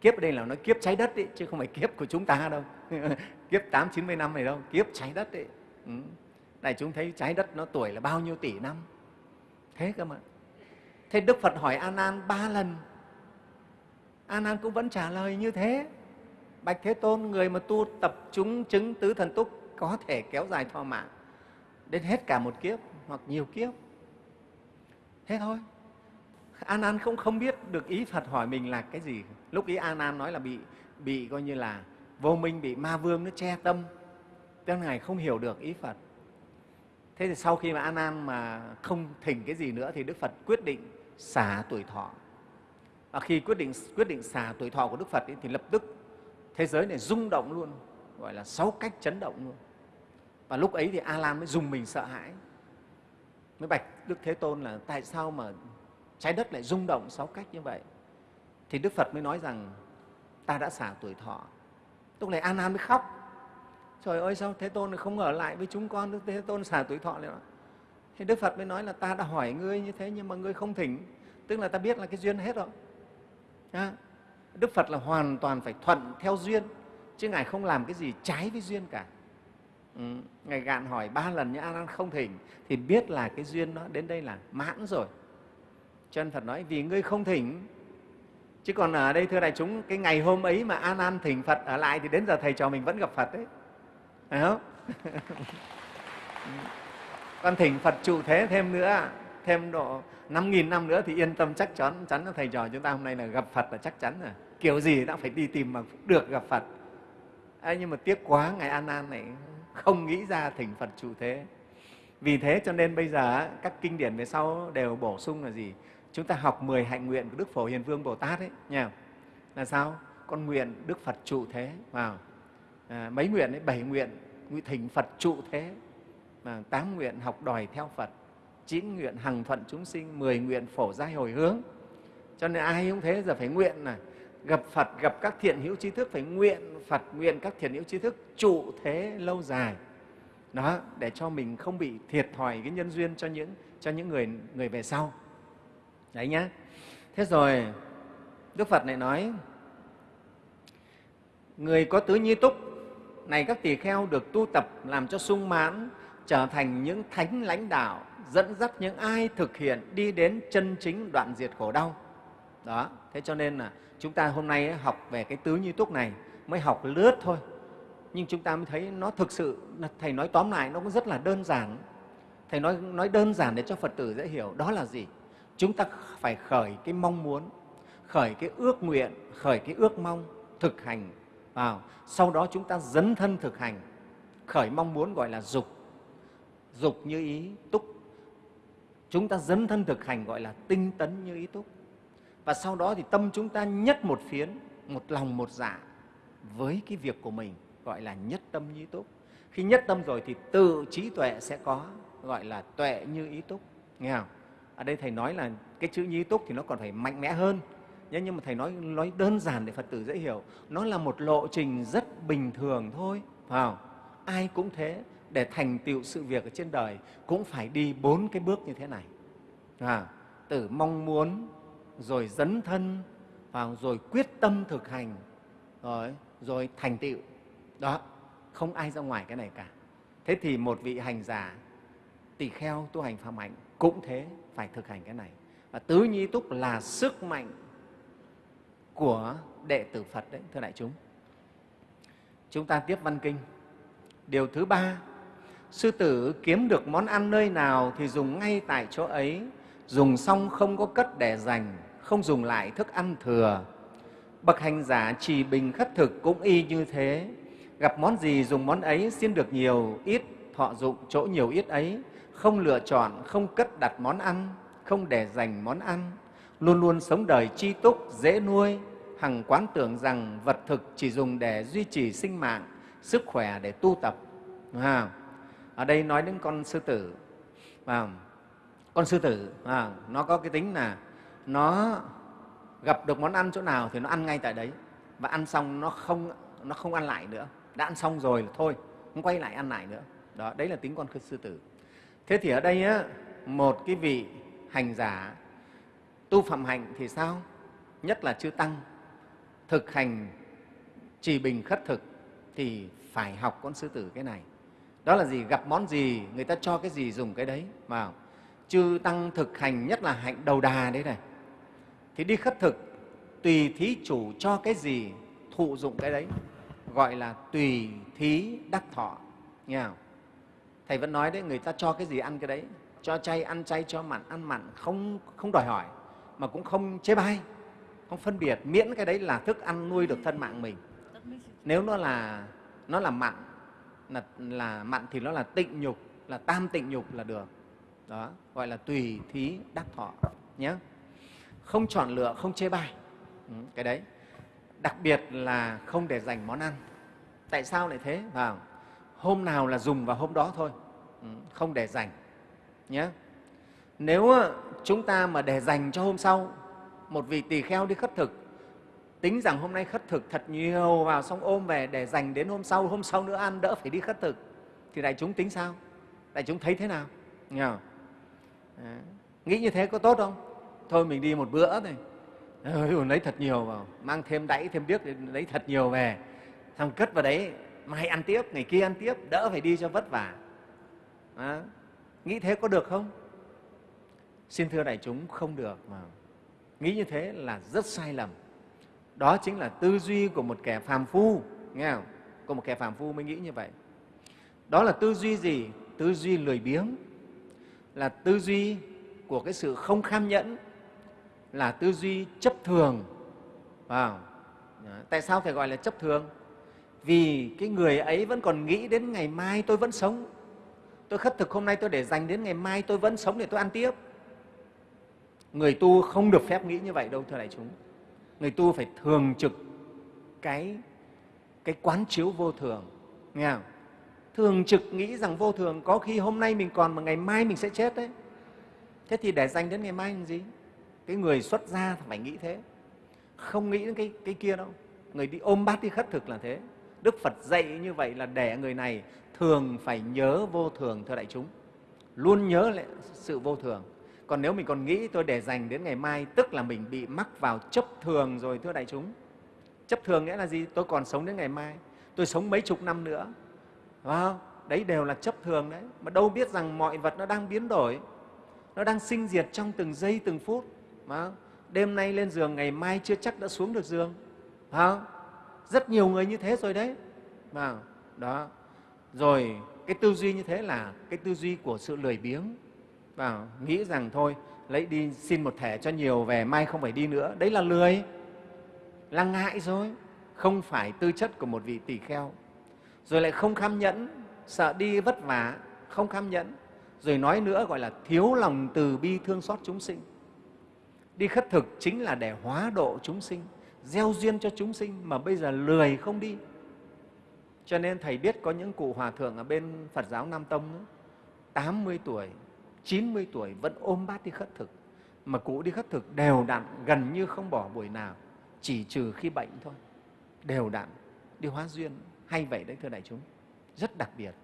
Kiếp ở đây là nói kiếp trái đất ấy, chứ không phải kiếp của chúng ta đâu. Kiếp tám chín mươi năm này đâu kiếp trái đất ấy. Ừ. này chúng thấy trái đất nó tuổi là bao nhiêu tỷ năm? Thế cơ mà. Thế đức phật hỏi an an ba lần. An an cũng vẫn trả lời như thế. Bạch thế tôn người mà tu tập chúng chứng tứ thần túc có thể kéo dài thọ mạng đến hết cả một kiếp hoặc nhiều kiếp thế thôi. An an không không biết được ý phật hỏi mình là cái gì. Lúc ý an an nói là bị bị coi như là vô minh bị ma vương nó che tâm. Cho ngài không hiểu được ý phật. Thế thì sau khi mà an an mà không thỉnh cái gì nữa thì đức phật quyết định xả tuổi thọ. Và khi quyết định quyết định xả tuổi thọ của đức phật ấy, thì lập tức thế giới này rung động luôn gọi là sáu cách chấn động luôn. Và lúc ấy thì a lan mới dùng mình sợ hãi mới bạch đức thế tôn là tại sao mà trái đất lại rung động sáu cách như vậy? Thì đức phật mới nói rằng ta đã xả tuổi thọ. Lúc này an an mới khóc. Trời ơi sao thế tôn không ở lại với chúng con? Đức thế tôn xả tuổi thọ nữa thì đức phật mới nói là ta đã hỏi ngươi như thế nhưng mà ngươi không thỉnh. Tức là ta biết là cái duyên hết rồi. À, đức phật là hoàn toàn phải thuận theo duyên chứ ngài không làm cái gì trái với duyên cả. Ừ, ngài gạn hỏi ba lần nhưng an không thỉnh thì biết là cái duyên nó đến đây là mãn rồi. Cho nên phật nói vì ngươi không thỉnh. Chứ còn ở đây thưa đại chúng cái ngày hôm ấy mà anan thỉnh phật ở lại thì đến giờ thầy trò mình vẫn gặp phật đấy. Phải không? Con thỉnh phật trụ thế thêm nữa thêm độ năm nghìn năm nữa thì yên tâm chắc chắn chắn là thầy trò chúng ta hôm nay là gặp phật là chắc chắn rồi. Kiểu gì đã phải đi tìm mà được gặp phật. À, nhưng mà tiếc quá ngày an an này không nghĩ ra thỉnh phật trụ thế. Vì thế cho nên bây giờ các kinh điển về sau đều bổ sung là gì? Chúng ta học 10 hạnh nguyện của đức phổ hiền vương bồ tát ấy nhỉ? là sao? Con nguyện đức phật trụ thế vào. À, mấy nguyện ấy? Bảy nguyện nguyện thỉnh phật trụ thế. Mà tám nguyện học đòi theo phật chín nguyện hằng thuận chúng sinh mười nguyện phổ giai hồi hướng. Cho nên ai cũng thế giờ phải nguyện là gặp phật, gặp các thiện hữu trí thức, phải nguyện phật, nguyện các thiện hữu trí thức trụ thế lâu dài. Đó, để cho mình không bị thiệt thòi cái nhân duyên cho những cho những người người về sau. Đấy nhá. Thế rồi, đức phật này nói, người có tứ nhi túc, này các tỳ kheo được tu tập làm cho sung mãn, trở thành những thánh lãnh đạo, dẫn dắt những ai thực hiện đi đến chân chính đoạn diệt khổ đau đó, thế cho nên là chúng ta hôm nay học về cái tứ như túc này mới học lướt thôi. Nhưng chúng ta mới thấy nó thực sự thầy nói tóm lại nó cũng rất là đơn giản. Thầy nói nói đơn giản để cho phật tử dễ hiểu đó là gì? Chúng ta phải khởi cái mong muốn, khởi cái ước nguyện, khởi cái ước mong thực hành. Vào, sau đó chúng ta dấn thân thực hành. Khởi mong muốn gọi là dục. Dục như ý túc. Chúng ta dấn thân thực hành gọi là tinh tấn như ý túc và sau đó thì tâm chúng ta nhất một phiến một lòng một dạ với cái việc của mình gọi là nhất tâm như ý túc. Khi nhất tâm rồi thì tự trí tuệ sẽ có gọi là tuệ như ý túc. Nghe không? Ở đây thầy nói là cái chữ như ý túc thì nó còn phải mạnh mẽ hơn. Nhưng mà thầy nói nói đơn giản để phật tử dễ hiểu. Nó là một lộ trình rất bình thường thôi phải không? ai cũng thế để thành tựu sự việc ở trên đời cũng phải đi bốn cái bước như thế này. À, từ mong muốn rồi dấn thân vào rồi quyết tâm thực hành, rồi rồi thành tựu. Đó, không ai ra ngoài cái này cả. Thế thì một vị hành giả tỳ kheo tu hành phạm hạnh cũng thế, phải thực hành cái này. Và tứ nhi túc là sức mạnh của đệ tử phật đấy, thưa đại chúng. Chúng ta tiếp văn kinh. Điều thứ ba, sư tử kiếm được món ăn nơi nào thì dùng ngay tại chỗ ấy, dùng xong không có cất để dành không dùng lại thức ăn thừa. Bậc hành giả trì bình khất thực cũng y như thế. Gặp món gì dùng món ấy xin được nhiều ít thọ dụng chỗ nhiều ít ấy. Không lựa chọn không cất đặt món ăn không để dành món ăn. Luôn luôn sống đời chi túc dễ nuôi. Hằng quán tưởng rằng vật thực chỉ dùng để duy trì sinh mạng sức khỏe để tu tập. À, ở đây nói đến con sư tử. À, con sư tử à, nó có cái tính là nó gặp được món ăn chỗ nào thì nó ăn ngay tại đấy. Và ăn xong nó không nó không ăn lại nữa. Đã ăn xong rồi là thôi không quay lại ăn lại nữa. Đó đấy là tính con sư tử. Thế thì ở đây á, một cái vị hành giả tu phạm hạnh thì sao? Nhất là chư tăng thực hành trì bình khất thực thì phải học con sư tử cái này. Đó là gì? Gặp món gì người ta cho cái gì dùng cái đấy. Vào chư tăng thực hành nhất là hạnh đầu đà đấy này thì đi khất thực tùy thí chủ cho cái gì thụ dụng cái đấy gọi là tùy thí đắc thọ. Nghe không? thầy vẫn nói đấy người ta cho cái gì ăn cái đấy cho chay ăn chay cho mặn ăn mặn không không đòi hỏi mà cũng không chế bai không phân biệt miễn cái đấy là thức ăn nuôi được thân mạng mình. Nếu nó là nó là mặn là, là mặn thì nó là tịnh nhục là tam tịnh nhục là được. Đó gọi là tùy thí đắc thọ nhé không chọn lựa không chê bai. Ừ, cái đấy. Đặc biệt là không để dành món ăn. Tại sao lại thế? Vào hôm nào là dùng vào hôm đó thôi. Ừ, không để dành nhé nếu ờ, chúng ta mà để dành cho hôm sau một vị tỳ kheo đi khất thực tính rằng hôm nay khất thực thật nhiều vào xong ôm về để dành đến hôm sau hôm sau nữa ăn đỡ phải đi khất thực thì đại chúng tính sao? Đại chúng thấy thế nào? Nghe ờ, nghĩ như thế có tốt không? Thôi mình đi một bữa thôi. Lấy thật nhiều vào. Mang thêm đẫy thêm điếc lấy thật nhiều về. Xong cất vào đấy mai ăn tiếp ngày kia ăn tiếp đỡ phải đi cho vất vả. À, nghĩ thế có được không? Xin thưa đại chúng không được mà. Nghĩ như thế là rất sai lầm. Đó chính là tư duy của một kẻ phàm phu nghe không? Của một kẻ phàm phu mới nghĩ như vậy. Đó là tư duy gì? Tư duy lười biếng. Là tư duy của cái sự không kham nhẫn là tư duy chấp thường. Wow. tại sao phải gọi là chấp thường? Vì cái người ấy vẫn còn nghĩ đến ngày mai tôi vẫn sống. Tôi khất thực hôm nay tôi để dành đến ngày mai tôi vẫn sống để tôi ăn tiếp. Người tu không được phép nghĩ như vậy đâu, thưa đại chúng. Người tu phải thường trực cái cái quán chiếu vô thường. Nghe không? thường trực nghĩ rằng vô thường có khi hôm nay mình còn mà ngày mai mình sẽ chết đấy. Thế thì để dành đến ngày mai làm gì? Cái người xuất gia phải nghĩ thế. Không nghĩ đến cái, cái kia đâu. Người đi ôm bát đi khất thực là thế. Đức phật dạy như vậy là để người này thường phải nhớ vô thường thưa đại chúng. Luôn nhớ lại sự vô thường. Còn nếu mình còn nghĩ tôi để dành đến ngày mai tức là mình bị mắc vào chấp thường rồi thưa đại chúng. Chấp thường nghĩa là gì? Tôi còn sống đến ngày mai. Tôi sống mấy chục năm nữa. Phải không? đấy đều là chấp thường đấy. Mà đâu biết rằng mọi vật nó đang biến đổi. Nó đang sinh diệt trong từng giây từng phút không? đêm nay lên giường, ngày mai chưa chắc đã xuống được giường. Không? rất nhiều người như thế rồi đấy. Không? đó. Rồi, cái tư duy như thế là cái tư duy của sự lười biếng. Và nghĩ rằng thôi, lấy đi xin một thẻ cho nhiều, về mai không phải đi nữa. Đấy là lười. Là ngại rồi. Không phải tư chất của một vị tỷ kheo. Rồi lại không kham nhẫn, sợ đi vất vả, không kham nhẫn. Rồi nói nữa gọi là thiếu lòng từ bi thương xót chúng sinh đi khất thực chính là để hóa độ chúng sinh gieo duyên cho chúng sinh mà bây giờ lười không đi. Cho nên thầy biết có những cụ hòa thượng ở bên phật giáo nam tông đó, 80 tuổi 90 tuổi vẫn ôm bát đi khất thực. Mà cụ đi khất thực đều đặn gần như không bỏ buổi nào chỉ trừ khi bệnh thôi. Đều đặn đi hóa duyên hay vậy đấy thưa đại chúng. Rất đặc biệt.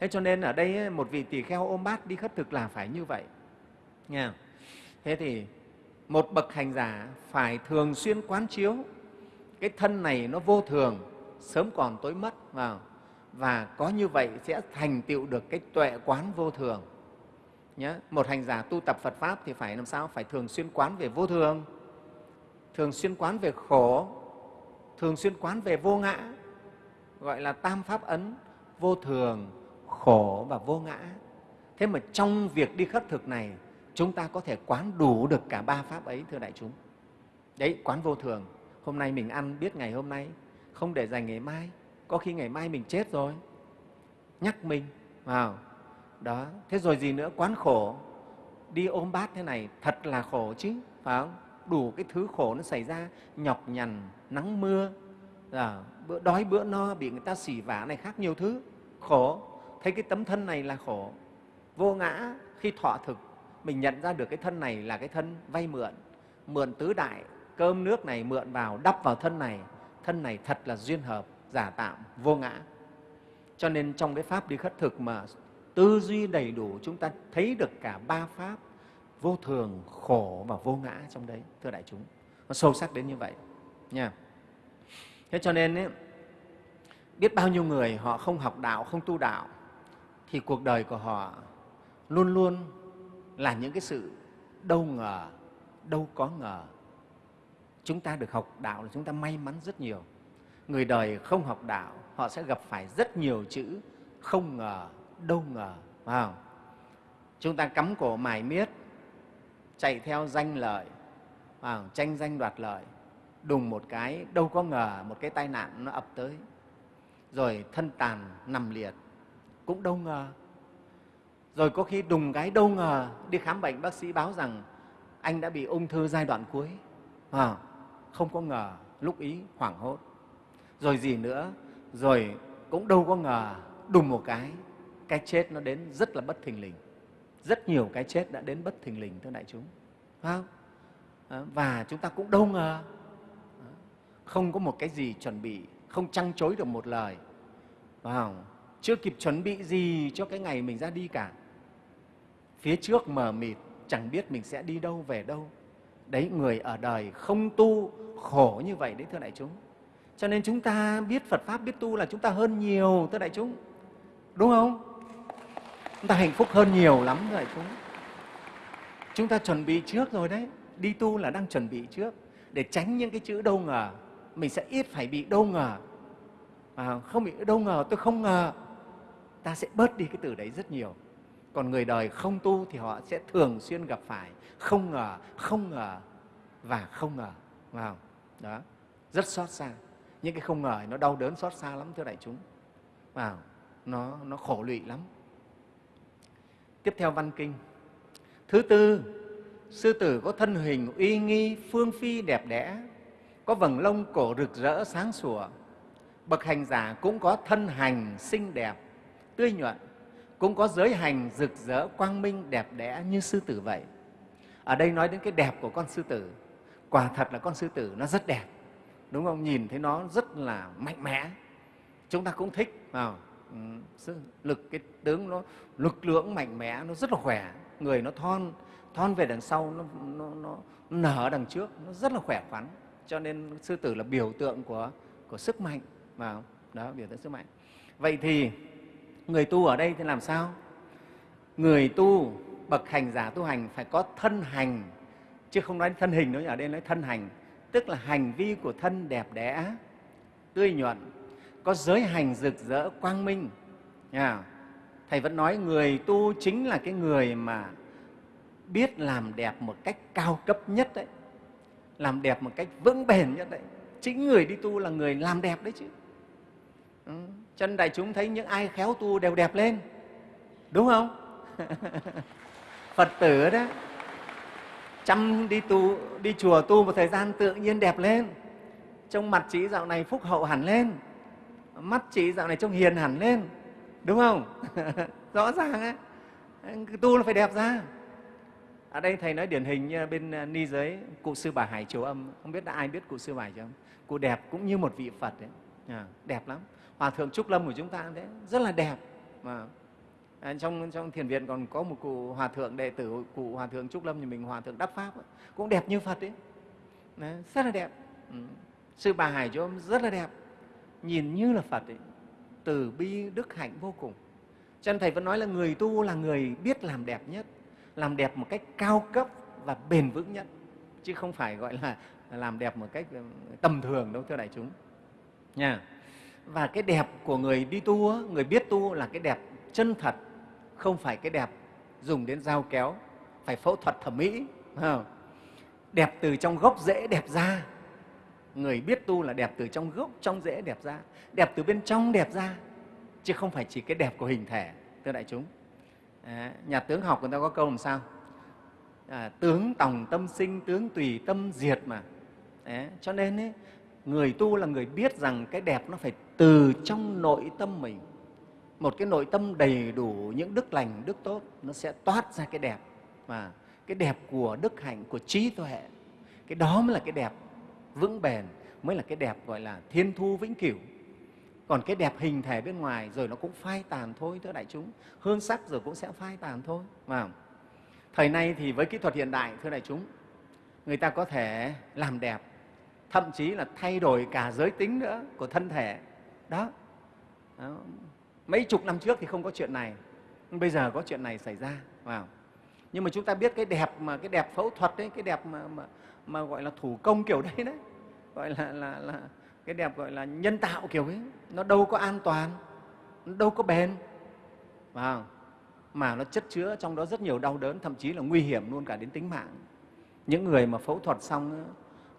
Thế cho nên ở đây một vị tỳ kheo ôm bát đi khất thực là phải như vậy. Nha thế thì một bậc hành giả phải thường xuyên quán chiếu. Cái thân này nó vô thường, sớm còn tối mất vào. Và có như vậy sẽ thành tựu được cái tuệ quán vô thường. Nhé một hành giả tu tập phật pháp thì phải làm sao? Phải thường xuyên quán về vô thường. Thường xuyên quán về khổ. Thường xuyên quán về vô ngã. Gọi là tam pháp ấn, vô thường, khổ và vô ngã. Thế mà trong việc đi khất thực này chúng ta có thể quán đủ được cả ba pháp ấy thưa đại chúng. Đấy quán vô thường. Hôm nay mình ăn biết ngày hôm nay. Không để dành ngày mai. Có khi ngày mai mình chết rồi. Nhắc mình vào. Đó thế rồi gì nữa? Quán khổ. Đi ôm bát thế này thật là khổ chứ phải không? Đủ cái thứ khổ nó xảy ra nhọc nhằn nắng mưa. À, bữa đói bữa no bị người ta xỉ vả này khác nhiều thứ. Khổ. Thấy cái tấm thân này là khổ. Vô ngã khi thọ thực mình nhận ra được cái thân này là cái thân vay mượn. Mượn tứ đại cơm nước này mượn vào đắp vào thân này. Thân này thật là duyên hợp giả tạm vô ngã. Cho nên trong cái pháp đi khất thực mà tư duy đầy đủ chúng ta thấy được cả ba pháp vô thường khổ và vô ngã trong đấy thưa đại chúng. Nó sâu sắc đến như vậy nha. Thế cho nên ấy, biết bao nhiêu người họ không học đạo không tu đạo thì cuộc đời của họ luôn luôn là những cái sự đâu ngờ, đâu có ngờ chúng ta được học đạo là chúng ta may mắn rất nhiều người đời không học đạo, họ sẽ gặp phải rất nhiều chữ không ngờ, đâu ngờ, phải không? chúng ta cắm cổ mài miết, chạy theo danh lợi, phải không? tranh danh đoạt lợi, đùng một cái, đâu có ngờ một cái tai nạn nó ập tới rồi thân tàn nằm liệt, cũng đâu ngờ rồi có khi đùng cái đâu ngờ đi khám bệnh bác sĩ báo rằng anh đã bị ung thư giai đoạn cuối. À, không có ngờ lúc ý hoảng hốt. Rồi gì nữa rồi cũng đâu có ngờ đùng một cái cái chết nó đến rất là bất thình lình. Rất nhiều cái chết đã đến bất thình lình thưa đại chúng. Phải không? À, và chúng ta cũng đâu ngờ. Không có một cái gì chuẩn bị không trăng chối được một lời. Phải không? chưa kịp chuẩn bị gì cho cái ngày mình ra đi cả phía trước mờ mịt chẳng biết mình sẽ đi đâu về đâu. Đấy người ở đời không tu khổ như vậy đấy thưa đại chúng. Cho nên chúng ta biết phật pháp biết tu là chúng ta hơn nhiều thưa đại chúng. Đúng không? Chúng ta hạnh phúc hơn nhiều lắm thưa đại chúng. Chúng ta chuẩn bị trước rồi đấy. Đi tu là đang chuẩn bị trước. Để tránh những cái chữ đâu ngờ mình sẽ ít phải bị đâu ngờ. À, không bị đâu ngờ tôi không ngờ. Ta sẽ bớt đi cái từ đấy rất nhiều còn người đời không tu thì họ sẽ thường xuyên gặp phải. Không ngờ không ngờ và không ngờ. Vào đó. Rất xót xa. Những cái không ngờ nó đau đớn xót xa lắm thưa đại chúng. Vào nó nó khổ lụy lắm. Tiếp theo văn kinh. Thứ tư, sư tử có thân hình uy nghi, phương phi đẹp đẽ, có vầng lông cổ rực rỡ sáng sủa. Bậc hành giả cũng có thân hành xinh đẹp, tươi nhuận cũng có giới hành rực rỡ quang minh đẹp đẽ như sư tử vậy. Ở đây nói đến cái đẹp của con sư tử. Quả thật là con sư tử nó rất đẹp. Đúng không? Nhìn thấy nó rất là mạnh mẽ. Chúng ta cũng thích vào ừ, lực cái tướng nó lực lượng mạnh mẽ nó rất là khỏe. Người nó thon thon về đằng sau nó, nó, nó nở đằng trước nó rất là khỏe khoắn. Cho nên sư tử là biểu tượng của của sức mạnh vào đó biểu tượng sức mạnh. Vậy thì người tu ở đây thì làm sao? Người tu, bậc hành giả tu hành phải có thân hành, chứ không nói thân hình nữa ở đây nói thân hành. Tức là hành vi của thân đẹp đẽ, tươi nhuận, có giới hành rực rỡ, quang minh. Nha, thầy vẫn nói người tu chính là cái người mà biết làm đẹp một cách cao cấp nhất đấy, làm đẹp một cách vững bền nhất đấy. Chính người đi tu là người làm đẹp đấy chứ. Ừ chân đại chúng thấy những ai khéo tu đều đẹp lên. Đúng không? Phật tử đó chăm đi tu đi chùa tu một thời gian tự nhiên đẹp lên. Trong mặt chị dạo này phúc hậu hẳn lên. Mắt chị dạo này trông hiền hẳn lên. Đúng không? Rõ ràng ấy tu là phải đẹp ra. Ở đây thầy nói điển hình như bên à, ni giới cụ sư bà hải triều âm. Không biết đã ai biết cụ sư bà hải triều âm? Cụ đẹp cũng như một vị phật đấy à, đẹp lắm hòa thượng trúc lâm của chúng ta đấy rất là đẹp. Mà À, trong trong thiền viện còn có một cụ hòa thượng đệ tử cụ hòa thượng trúc lâm như mình hòa thượng đắc pháp ấy, cũng đẹp như phật ấy. Đấy, rất là đẹp. Ừ. sư bà hải chúng rất là đẹp. Nhìn như là phật ấy từ bi đức hạnh vô cùng. Cho nên thầy vẫn nói là người tu là người biết làm đẹp nhất làm đẹp một cách cao cấp và bền vững nhất chứ không phải gọi là làm đẹp một cách ừ, tầm thường đâu thưa đại chúng. Nha và cái đẹp của người đi tu người biết tu là cái đẹp chân thật không phải cái đẹp dùng đến dao kéo phải phẫu thuật thẩm mỹ không? đẹp từ trong gốc rễ đẹp ra. Người biết tu là đẹp từ trong gốc trong rễ đẹp ra. Đẹp từ bên trong đẹp ra chứ không phải chỉ cái đẹp của hình thể thưa đại chúng. À, nhà tướng học người ta có câu làm sao? À, tướng tòng tâm sinh tướng tùy tâm diệt mà. À, cho nên ấy, người tu là người biết rằng cái đẹp nó phải từ trong nội tâm mình. Một cái nội tâm đầy đủ những đức lành, đức tốt, nó sẽ toát ra cái đẹp. Mà cái đẹp của đức hạnh, của trí tuệ, cái đó mới là cái đẹp vững bền, mới là cái đẹp, gọi là, thiên thu vĩnh cửu. Còn cái đẹp hình thể bên ngoài rồi nó cũng phai tàn thôi, thưa đại chúng. Hương sắc rồi cũng sẽ phai tàn thôi mà thời nay thì với kỹ thuật hiện đại, thưa đại chúng, người ta có thể làm đẹp thậm chí là thay đổi cả giới tính nữa của thân thể. Đó, đó. Mấy chục năm trước thì không có chuyện này bây giờ có chuyện này xảy ra vào. Nhưng mà chúng ta biết cái đẹp mà cái đẹp phẫu thuật đấy cái đẹp mà, mà, mà gọi là thủ công kiểu đấy đấy gọi là, là, là cái đẹp gọi là nhân tạo kiểu ấy nó đâu có an toàn nó đâu có bền vào. Mà nó chất chứa trong đó rất nhiều đau đớn thậm chí là nguy hiểm luôn cả đến tính mạng. Những người mà phẫu thuật xong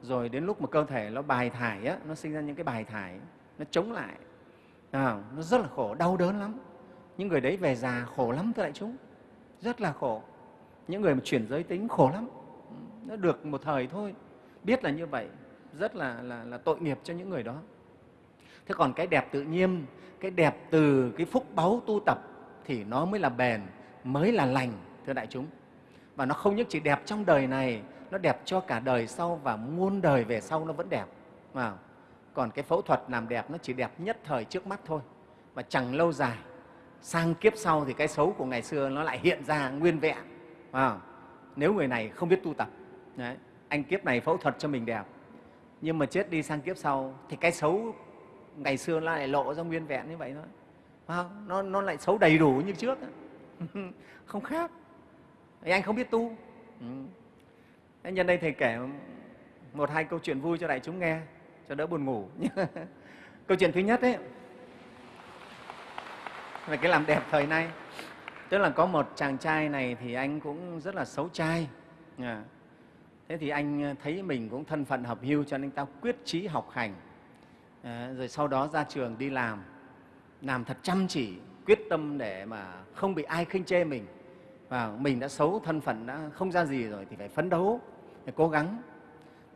rồi đến lúc mà cơ thể nó bài thải á, nó sinh ra những cái bài thải nó chống lại. À, nó rất là khổ đau đớn lắm. Những người đấy về già khổ lắm thưa đại chúng. Rất là khổ. Những người mà chuyển giới tính khổ lắm. Nó được một thời thôi. Biết là như vậy. Rất là, là, là tội nghiệp cho những người đó. Thế còn cái đẹp tự nhiên cái đẹp từ cái phúc báu tu tập thì nó mới là bền mới là lành thưa đại chúng. Và nó không những chỉ đẹp trong đời này nó đẹp cho cả đời sau và muôn đời về sau nó vẫn đẹp. Vào còn cái phẫu thuật làm đẹp nó chỉ đẹp nhất thời trước mắt thôi. Và chẳng lâu dài sang kiếp sau thì cái xấu của ngày xưa nó lại hiện ra nguyên vẹn. À, nếu người này không biết tu tập đấy, anh kiếp này phẫu thuật cho mình đẹp. Nhưng mà chết đi sang kiếp sau thì cái xấu ngày xưa nó lại lộ ra nguyên vẹn như vậy thôi. À, nó, nó lại xấu đầy đủ như trước không khác. Thì anh không biết tu. Ừ nhân đây thầy kể một hai câu chuyện vui cho đại chúng nghe cho đỡ buồn ngủ. Câu chuyện thứ nhất ấy về cái làm đẹp thời nay. Tức là có một chàng trai này thì anh cũng rất là xấu trai. À, thế thì anh thấy mình cũng thân phận hợp hưu cho nên ta quyết chí học hành. À, rồi sau đó ra trường đi làm làm thật chăm chỉ quyết tâm để mà không bị ai khinh chê mình và mình đã xấu thân phận đã không ra gì rồi thì phải phấn đấu phải cố gắng.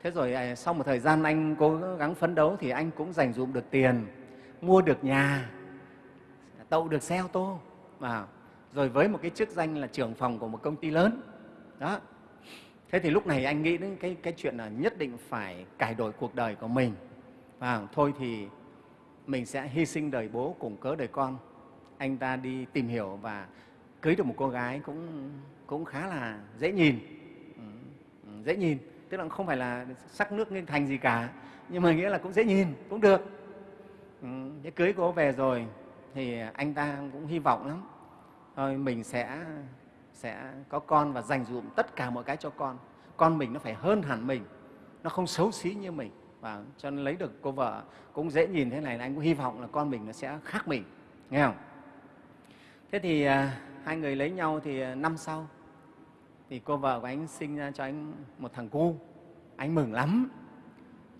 Thế rồi à, sau một thời gian anh cố gắng phấn đấu thì anh cũng dành dụm được tiền mua được nhà tậu được xe ô tô. Và rồi với một cái chức danh là trưởng phòng của một công ty lớn. Đó. Thế thì lúc này anh nghĩ đến cái, cái chuyện là nhất định phải cải đổi cuộc đời của mình. Và thôi thì mình sẽ hy sinh đời bố cùng cớ đời con. Anh ta đi tìm hiểu và cưới được một cô gái cũng cũng khá là dễ nhìn. Ừ, ừ, dễ nhìn. Tức là không phải là sắc nước nên thành gì cả nhưng mà nghĩa là cũng dễ nhìn cũng được. Ừ, thế cưới cô về rồi thì anh ta cũng hy vọng lắm. Thôi mình sẽ sẽ có con và dành dụm tất cả mọi cái cho con. Con mình nó phải hơn hẳn mình nó không xấu xí như mình. Và cho nên lấy được cô vợ cũng dễ nhìn. Thế này là anh cũng hy vọng là con mình nó sẽ khác mình. Nghe không? Thế thì à, hai người lấy nhau thì ờ, năm sau thì cô vợ của anh sinh ra cho anh một thằng cu. Anh mừng lắm.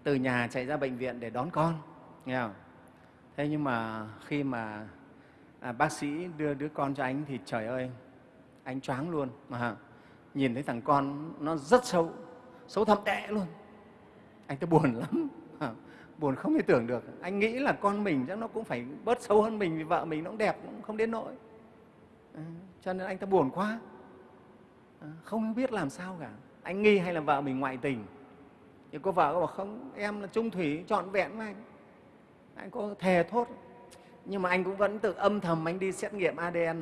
Từ nhà chạy ra bệnh viện để đón con nghe không? Thế nhưng mà khi mà à, bác sĩ đưa đứa con cho anh thì trời ơi anh choáng luôn. Mà nhìn thấy thằng con nó rất xấu xấu thậm tệ luôn. Anh ta buồn lắm. Buồn không thể tưởng được. Anh nghĩ là con mình chắc nó cũng phải bớt xấu hơn mình vì vợ mình nó cũng đẹp cũng không đến nỗi. Ờ, cho nên anh ta buồn quá. Ờ, không biết làm sao cả. Anh nghi hay là vợ mình ngoại tình? Thì cô vợ có bảo không em là trung thủy trọn vẹn với anh. Anh có thề thốt. Nhưng mà anh cũng vẫn tự âm thầm anh đi xét nghiệm ADN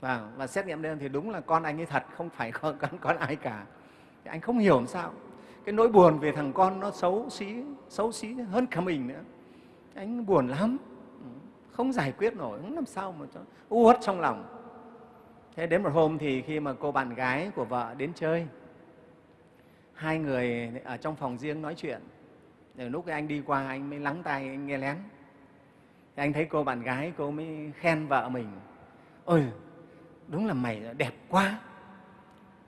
và, và xét nghiệm ADN thì đúng là con anh ấy thật không phải con, con, con ai cả. Thì anh không hiểu làm sao. Cái nỗi buồn về thằng con nó xấu xí xấu xí hơn cả mình nữa. Anh buồn lắm không giải quyết nổi, không làm sao mà cho uất trong lòng. Thế đến một hôm thì khi mà cô bạn gái của vợ đến chơi, hai người ở trong phòng riêng nói chuyện. Rồi lúc anh đi qua, anh mới lắng tai, anh nghe lén. Thì anh thấy cô bạn gái cô mới khen vợ mình. Ôi, đúng là mày đẹp quá.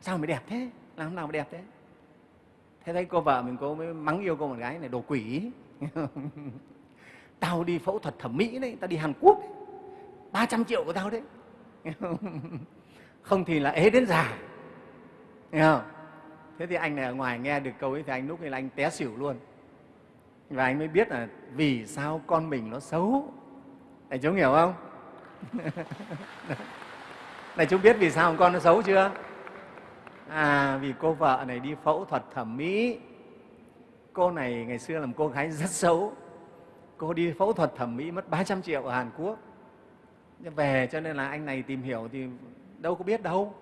Sao mày đẹp thế? Làm nào mà đẹp thế? Thế thấy cô vợ mình, cô mới mắng yêu cô bạn gái này, đồ quỷ. tao đi phẫu thuật thẩm mỹ đấy, tao đi hàn quốc ba trăm triệu của tao đấy. Không thì là ế đến già. Nghe không? thế thì anh này ở ngoài nghe được câu ấy thì anh lúc ấy là anh té xỉu luôn. Và anh mới biết là vì sao con mình nó xấu. Này chú hiểu không? Này chú biết vì sao con nó xấu chưa? À vì cô vợ này đi phẫu thuật thẩm mỹ. Cô này ngày xưa làm cô gái rất xấu cô đi phẫu thuật thẩm mỹ mất 300 triệu ở Hàn Quốc. Về cho nên là anh này tìm hiểu thì đâu có biết đâu.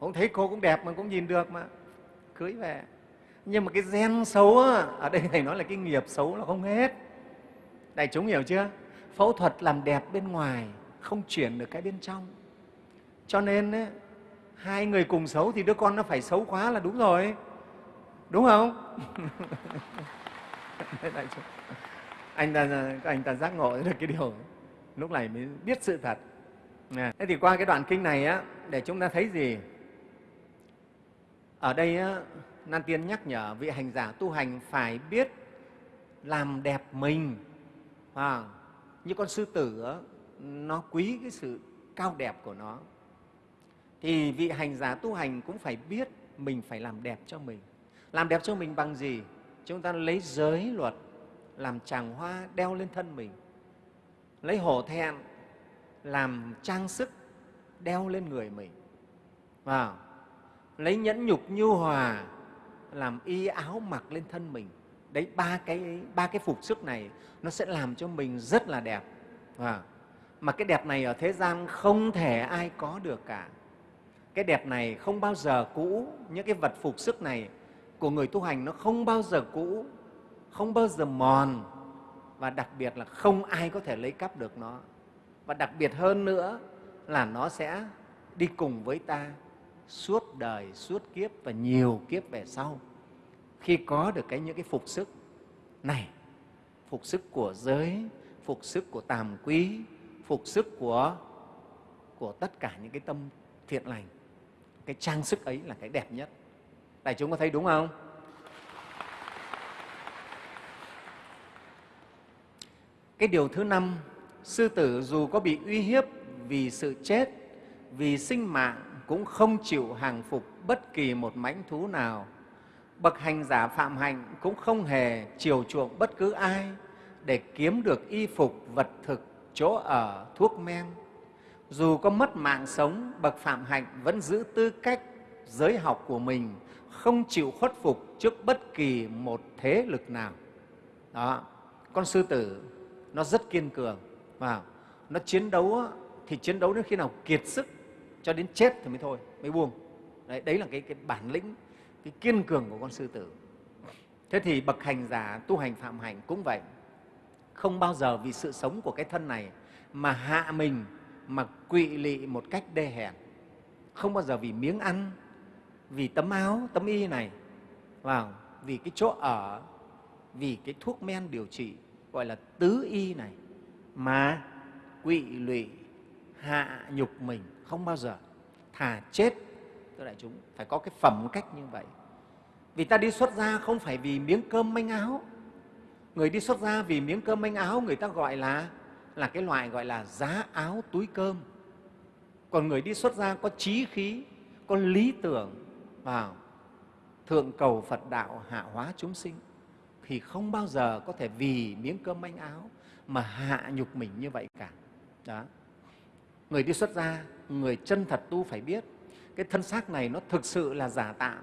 Cũng thấy cô cũng đẹp mà cũng nhìn được mà. Cưới về. Nhưng mà cái gen xấu á, ở đây thầy nói là cái nghiệp xấu là không hết. Đại chúng hiểu chưa? Phẫu thuật làm đẹp bên ngoài không chuyển được cái bên trong. Cho nên ấy, hai người cùng xấu thì đứa con nó phải xấu quá là đúng rồi. Đúng không? anh ta anh ta giác ngộ được cái điều lúc này mới biết sự thật. À, thế thì qua cái đoạn kinh này á để chúng ta thấy gì? Ở đây á, nan tiên nhắc nhở vị hành giả tu hành phải biết làm đẹp mình. À, như con sư tử á, nó quý cái sự cao đẹp của nó. Thì vị hành giả tu hành cũng phải biết mình phải làm đẹp cho mình. Làm đẹp cho mình bằng gì? Chúng ta lấy giới luật làm tràng hoa đeo lên thân mình, lấy hổ thẹn làm trang sức đeo lên người mình. Và lấy nhẫn nhục nhu hòa làm y áo mặc lên thân mình. Đấy, ba cái ba cái phục sức này nó sẽ làm cho mình rất là đẹp. Và mà cái đẹp này ở thế gian không thể ai có được cả. Cái đẹp này không bao giờ cũ. Những cái vật phục sức này của người tu hành nó không bao giờ cũ không bao giờ mòn và đặc biệt là không ai có thể lấy cắp được nó. Và đặc biệt hơn nữa là nó sẽ đi cùng với ta suốt đời, suốt kiếp và nhiều kiếp về sau. Khi có được cái những cái phục sức này, phục sức của giới, phục sức của tàm quý, phục sức của của tất cả những cái tâm thiện lành, cái trang sức ấy là cái đẹp nhất. Đại chúng có thấy đúng không? Cái điều thứ năm, sư tử dù có bị uy hiếp vì sự chết, vì sinh mạng cũng không chịu hàng phục bất kỳ một mãnh thú nào. Bậc hành giả phạm hạnh cũng không hề chiều chuộng bất cứ ai để kiếm được y phục vật thực chỗ ở thuốc men. Dù có mất mạng sống, bậc phạm hạnh vẫn giữ tư cách giới học của mình, không chịu khuất phục trước bất kỳ một thế lực nào. Đó, con sư tử nó rất kiên cường. Và nó chiến đấu thì chiến đấu đến khi nào kiệt sức cho đến chết thì mới thôi mới buông. Đấy, đấy là cái, cái bản lĩnh cái kiên cường của con sư tử. Thế thì bậc hành giả tu hành phạm hạnh cũng vậy. Không bao giờ vì sự sống của cái thân này mà hạ mình mà quỵ lị một cách đê hèn. Không bao giờ vì miếng ăn vì tấm áo tấm y này vào vì cái chỗ ở vì cái thuốc men điều trị gọi là tứ y này, mà quỵ lụy, hạ nhục mình không bao giờ, thà chết. Tức đại chúng, phải có cái phẩm cách như vậy. Vì ta đi xuất gia không phải vì miếng cơm manh áo. Người đi xuất gia vì miếng cơm manh áo, người ta gọi là là cái loại gọi là giá áo túi cơm. Còn người đi xuất gia có trí khí, có lý tưởng vào thượng cầu phật đạo hạ hóa chúng sinh thì không bao giờ có thể vì miếng cơm manh áo mà hạ nhục mình như vậy cả. Đó. Người đi xuất gia, người chân thật tu phải biết, cái thân xác này nó thực sự là giả tạm.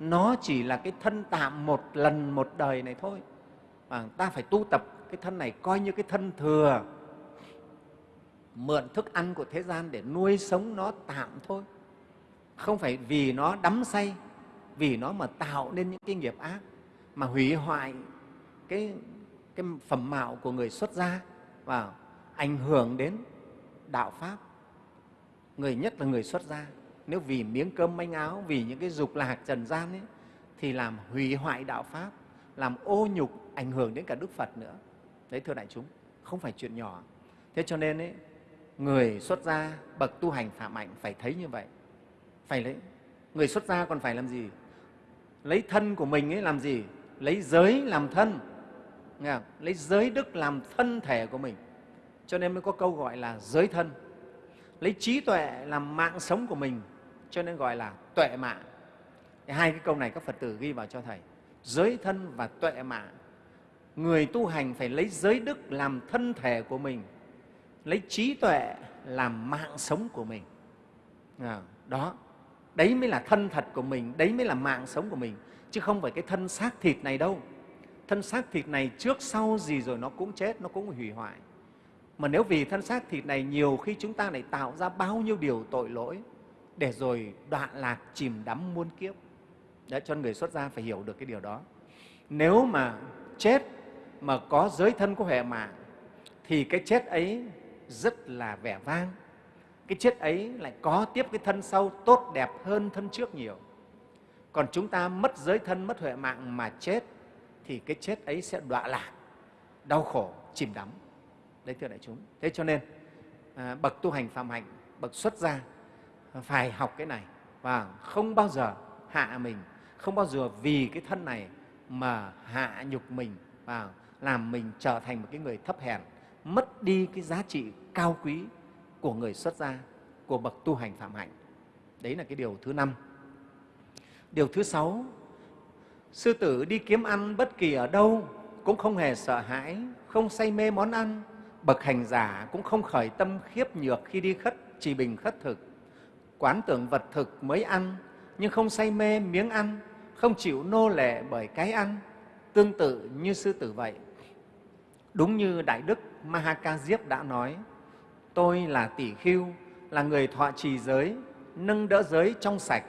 Nó chỉ là cái thân tạm một lần một đời này thôi. Và ta phải tu tập cái thân này coi như cái thân thừa. Mượn thức ăn của thế gian để nuôi sống nó tạm thôi. Không phải vì nó đắm say, vì nó mà tạo nên những cái nghiệp ác mà hủy hoại cái, cái phẩm mạo của người xuất gia và ảnh hưởng đến đạo pháp. Người nhất là người xuất gia. Nếu vì miếng cơm manh áo vì những cái dục lạc trần gian ấy, thì làm hủy hoại đạo pháp làm ô nhục ảnh hưởng đến cả đức phật nữa. Đấy thưa đại chúng không phải chuyện nhỏ. Thế cho nên ấy, người xuất gia bậc tu hành phạm hạnh phải thấy như vậy. Phải lấy người xuất gia còn phải làm gì? Lấy thân của mình ấy làm gì? Lấy giới làm thân. Nghe không? lấy giới đức làm thân thể của mình. Cho nên mới có câu gọi là giới thân. Lấy trí tuệ làm mạng sống của mình, cho nên gọi là tuệ mạng. Hai cái câu này các phật tử ghi vào cho thầy. Giới thân và tuệ mạng. Người tu hành phải lấy giới đức làm thân thể của mình, lấy trí tuệ làm mạng sống của mình. Đó. Đấy mới là thân thật của mình, đấy mới là mạng sống của mình chứ không phải cái thân xác thịt này đâu. Thân xác thịt này trước sau gì rồi nó cũng chết nó cũng hủy hoại. Mà nếu vì thân xác thịt này nhiều khi chúng ta lại tạo ra bao nhiêu điều tội lỗi để rồi đoạn lạc chìm đắm muôn kiếp. Đấy, cho người xuất gia phải hiểu được cái điều đó. Nếu mà chết mà có giới thân có huệ mạng thì cái chết ấy rất là vẻ vang. Cái chết ấy lại có tiếp cái thân sau tốt đẹp hơn thân trước nhiều còn chúng ta mất giới thân mất huệ mạng mà chết thì cái chết ấy sẽ đọa lạc đau khổ chìm đắm. Đấy thưa đại chúng. Thế cho nên à, bậc tu hành phạm hạnh bậc xuất gia à, phải học cái này. Và không bao giờ hạ mình không bao giờ vì cái thân này mà hạ nhục mình và làm mình trở thành một cái người thấp hèn mất đi cái giá trị cao quý của người xuất gia của bậc tu hành phạm hạnh. Đấy là cái điều thứ năm điều thứ sáu, sư tử đi kiếm ăn bất kỳ ở đâu cũng không hề sợ hãi, không say mê món ăn. Bậc hành giả cũng không khởi tâm khiếp nhược khi đi khất, trì bình khất thực. Quán tưởng vật thực mới ăn, nhưng không say mê miếng ăn, không chịu nô lệ bởi cái ăn. Tương tự như sư tử vậy. Đúng như đại đức mahaka diếp đã nói, tôi là tỷ khưu, là người thọ trì giới, nâng đỡ giới trong sạch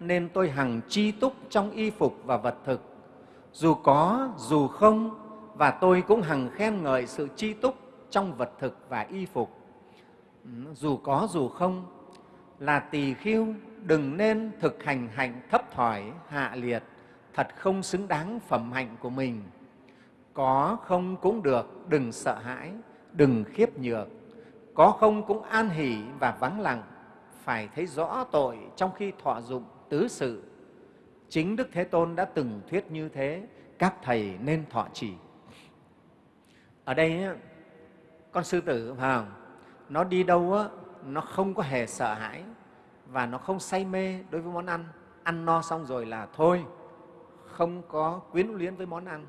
nên tôi hằng chi túc trong y phục và vật thực. Dù có, dù không, và tôi cũng hằng khen ngợi sự chi túc trong vật thực và y phục. Dù có, dù không, là tỳ khiêu đừng nên thực hành hạnh thấp thỏi, hạ liệt, thật không xứng đáng phẩm hạnh của mình. Có không cũng được, đừng sợ hãi, đừng khiếp nhược. Có không cũng an hỷ và vắng lặng, phải thấy rõ tội trong khi thọ dụng tứ sự. Chính đức thế tôn đã từng thuyết như thế các thầy nên thọ trì. Ở đây con sư tử phải không? nó đi đâu á, nó không có hề sợ hãi và nó không say mê đối với món ăn. Ăn no xong rồi là thôi không có quyến luyến với món ăn.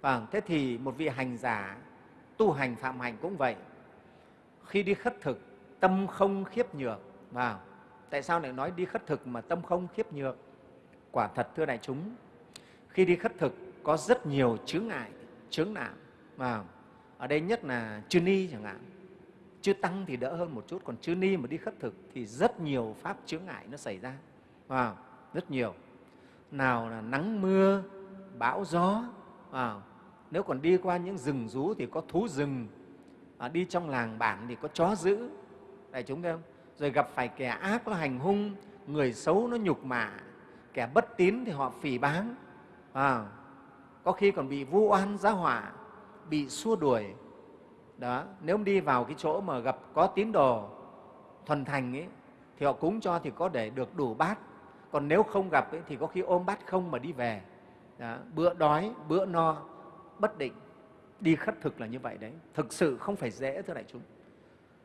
Vâng thế thì một vị hành giả tu hành phạm hành cũng vậy. Khi đi khất thực tâm không khiếp nhược vào tại sao lại nói đi khất thực mà tâm không khiếp nhược? Quả thật thưa đại chúng khi đi khất thực có rất nhiều chướng ngại chướng nạn mà ở đây nhất là chư ni chẳng hạn. Chư tăng thì đỡ hơn một chút còn chư ni mà đi khất thực thì rất nhiều pháp chướng ngại nó xảy ra. À rất nhiều. Nào là nắng mưa bão gió à nếu còn đi qua những rừng rú thì có thú rừng à, đi trong làng bản thì có chó dữ. Đại chúng thấy không? Rồi gặp phải kẻ ác nó hành hung người xấu nó nhục mạ kẻ bất tín thì họ phỉ báng. À, có khi còn bị vu oan giá hỏa, bị xua đuổi. Đó nếu đi vào cái chỗ mà gặp có tín đồ thuần thành ấy, thì họ cúng cho thì có để được đủ bát. Còn nếu không gặp ấy, thì có khi ôm bát không mà đi về. Đó, bữa đói bữa no bất định. Đi khất thực là như vậy đấy. Thực sự không phải dễ thưa đại chúng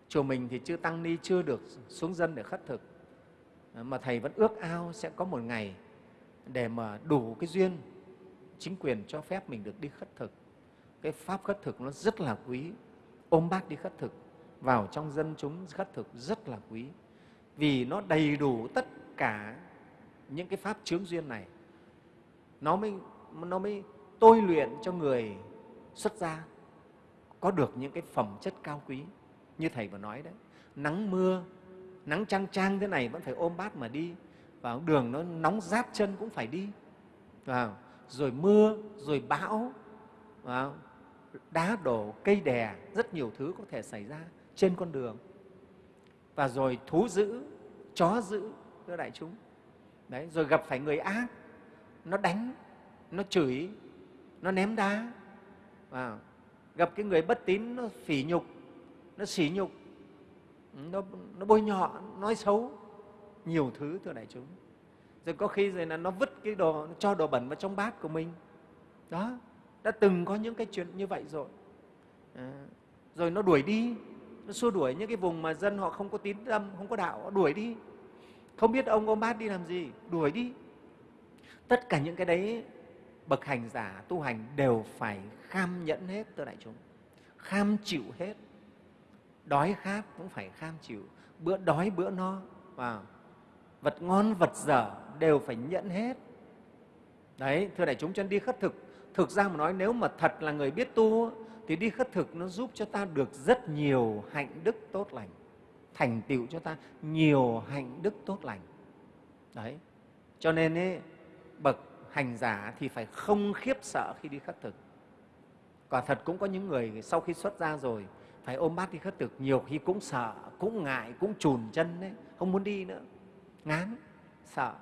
chùa mình thì chưa tăng ni chưa được xuống dân để khất thực. Ờ, mà thầy vẫn ước ao sẽ có một ngày để mà đủ cái duyên chính quyền cho phép mình được đi khất thực. Cái pháp khất thực nó rất là quý. Ôm bát đi khất thực, vào trong dân chúng khất thực rất là quý. Vì nó đầy đủ tất cả những cái pháp chướng duyên này, nó mới nó mới tôi luyện cho người xuất gia có được những cái phẩm chất cao quý như thầy vừa nói đấy, nắng mưa, nắng trang trang thế này vẫn phải ôm bát mà đi vào đường nó nóng rát chân cũng phải đi. Vào, rồi mưa, rồi bão, vào, đá đổ cây đè, rất nhiều thứ có thể xảy ra trên con đường. Và rồi thú dữ, chó dữ, thưa đại chúng. Đấy, rồi gặp phải người ác, nó đánh, nó chửi, nó ném đá. Và gặp cái người bất tín, nó phỉ nhục nó sỉ nhục. Nó, nó bôi nhọ nói xấu nhiều thứ thưa đại chúng. Rồi có khi rồi là nó vứt cái đồ nó cho đồ bẩn vào trong bát của mình. Đó đã từng có những cái chuyện như vậy rồi. À, rồi nó đuổi đi. Nó xua đuổi những cái vùng mà dân họ không có tín tâm không có đạo họ đuổi đi. Không biết ông ôm bát đi làm gì đuổi đi. Tất cả những cái đấy bậc hành giả tu hành đều phải kham nhẫn hết thưa đại chúng. Kham chịu hết đói khát cũng phải kham chịu bữa đói bữa no và vật ngon vật dở đều phải nhẫn hết. Đấy thưa đại chúng chân đi khất thực thực ra mà nói nếu mà thật là người biết tu thì đi khất thực nó giúp cho ta được rất nhiều hạnh đức tốt lành thành tựu cho ta nhiều hạnh đức tốt lành. Đấy cho nên ấy, bậc hành giả thì phải không khiếp sợ khi đi khất thực. Quả thật cũng có những người sau khi xuất ra rồi phải ôm bát đi khất thực, nhiều khi cũng sợ, cũng ngại, cũng chùn chân đấy, không muốn đi nữa. Ngán, sợ.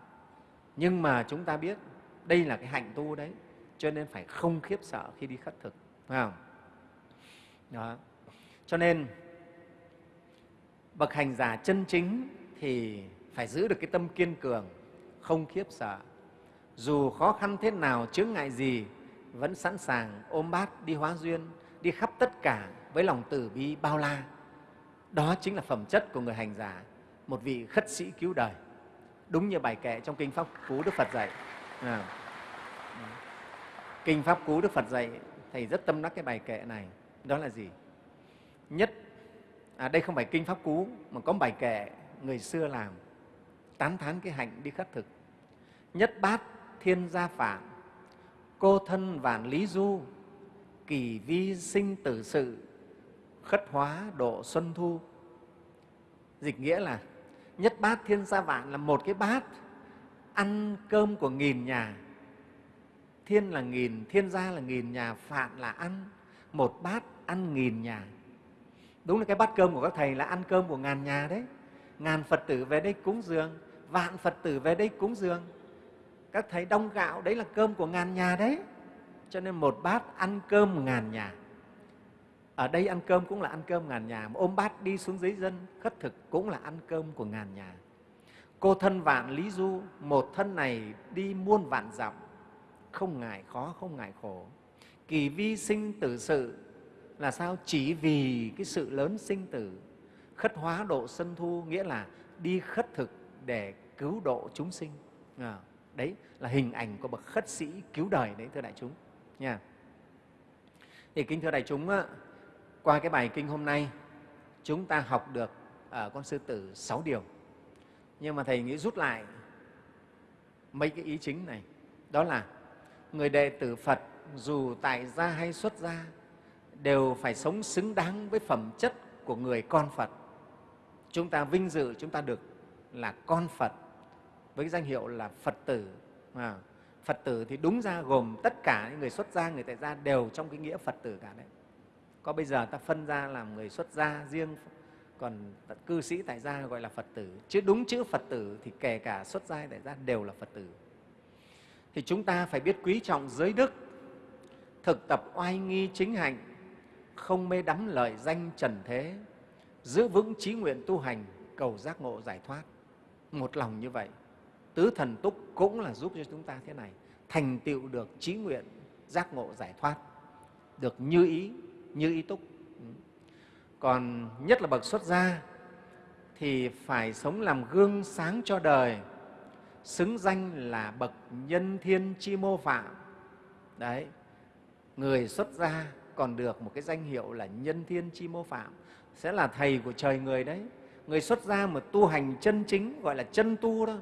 Nhưng mà chúng ta biết đây là cái hạnh tu đấy, cho nên phải không khiếp sợ khi đi khất thực, phải không? Đó. Cho nên, bậc hành giả chân chính thì phải giữ được cái tâm kiên cường, không khiếp sợ. Dù khó khăn thế nào, chướng ngại gì, vẫn sẵn sàng ôm bát, đi hóa duyên, đi khắp tất cả với lòng từ bi bao la. Đó chính là phẩm chất của người hành giả một vị khất sĩ cứu đời. Đúng như bài kệ trong kinh pháp cú đức phật dạy. À. kinh pháp cú đức phật dạy thầy rất tâm đắc cái bài kệ này. Đó là gì? Nhất à, đây không phải kinh pháp cú mà có bài kệ người xưa làm tán thán cái hạnh đi khất thực. Nhất bát thiên gia phạm cô thân vạn lý du kỳ vi sinh tử sự khất hóa độ xuân thu. Dịch nghĩa là nhất bát thiên gia vạn là một cái bát ăn cơm của nghìn nhà. Thiên là nghìn, thiên gia là nghìn nhà, phạn là ăn. Một bát ăn nghìn nhà. Đúng là cái bát cơm của các thầy là ăn cơm của ngàn nhà đấy. Ngàn phật tử về đây cúng dường, vạn phật tử về đây cúng dường. Các thầy đông gạo đấy là cơm của ngàn nhà đấy. Cho nên một bát ăn cơm ngàn nhà ở đây ăn cơm cũng là ăn cơm ngàn nhà mà ôm bát đi xuống dưới dân khất thực cũng là ăn cơm của ngàn nhà. Cô thân vạn lý du một thân này đi muôn vạn dặm không ngại khó không ngại khổ. Kỳ vi sinh tử sự là sao? Chỉ vì cái sự lớn sinh tử. Khất hóa độ sân thu nghĩa là đi khất thực để cứu độ chúng sinh. À, đấy là hình ảnh của bậc khất sĩ cứu đời đấy thưa đại chúng nha. Thì kính thưa đại chúng qua cái bài kinh hôm nay chúng ta học được ở con sư tử sáu điều. Nhưng mà thầy nghĩ rút lại mấy cái ý chính này. Đó là người đệ tử phật dù tại gia hay xuất gia đều phải sống xứng đáng với phẩm chất của người con phật. Chúng ta vinh dự chúng ta được là con phật với danh hiệu là phật tử. À, phật tử thì đúng ra gồm tất cả những người xuất gia người tại gia đều trong cái nghĩa phật tử cả đấy có bây giờ ta phân ra làm người xuất gia riêng, còn cư sĩ tại gia gọi là phật tử. Chứ đúng chữ phật tử thì kể cả xuất gia tại gia đều là phật tử. Thì chúng ta phải biết quý trọng giới đức, thực tập oai nghi chính hạnh không mê đắm lợi danh trần thế, giữ vững trí nguyện tu hành, cầu giác ngộ giải thoát. Một lòng như vậy, tứ thần túc cũng là giúp cho chúng ta thế này, thành tựu được trí nguyện giác ngộ giải thoát, được như ý như ý túc. Còn nhất là bậc xuất gia thì phải sống làm gương sáng cho đời, xứng danh là bậc nhân thiên chi mô phạm. Đấy, người xuất gia còn được một cái danh hiệu là nhân thiên chi mô phạm, sẽ là thầy của trời người đấy. Người xuất gia mà tu hành chân chính, gọi là chân tu đó,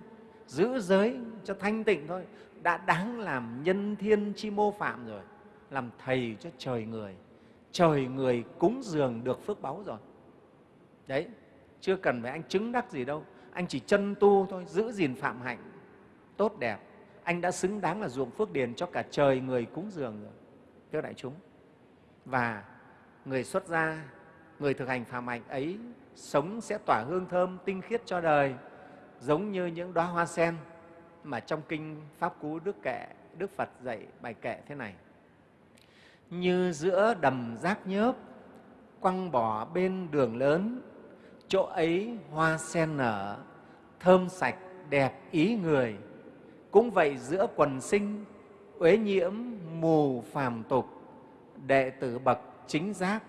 giữ giới cho thanh tịnh thôi, đã đáng làm nhân thiên chi mô phạm rồi, làm thầy cho trời người trời người cúng dường được phước báu rồi. Đấy, chưa cần phải anh chứng đắc gì đâu. Anh chỉ chân tu thôi, giữ gìn phạm hạnh, tốt đẹp. Anh đã xứng đáng là ruộng phước điền cho cả trời người cúng dường rồi. Thưa đại chúng, và người xuất gia, người thực hành phạm hạnh ấy sống sẽ tỏa hương thơm tinh khiết cho đời, giống như những đóa hoa sen mà trong kinh pháp cú đức kệ, đức phật dạy bài kệ thế này như giữa đầm rác nhớp, quăng bỏ bên đường lớn, chỗ ấy hoa sen nở, thơm sạch đẹp ý người. Cũng vậy giữa quần sinh, uế nhiễm mù phàm tục, đệ tử bậc chính giác,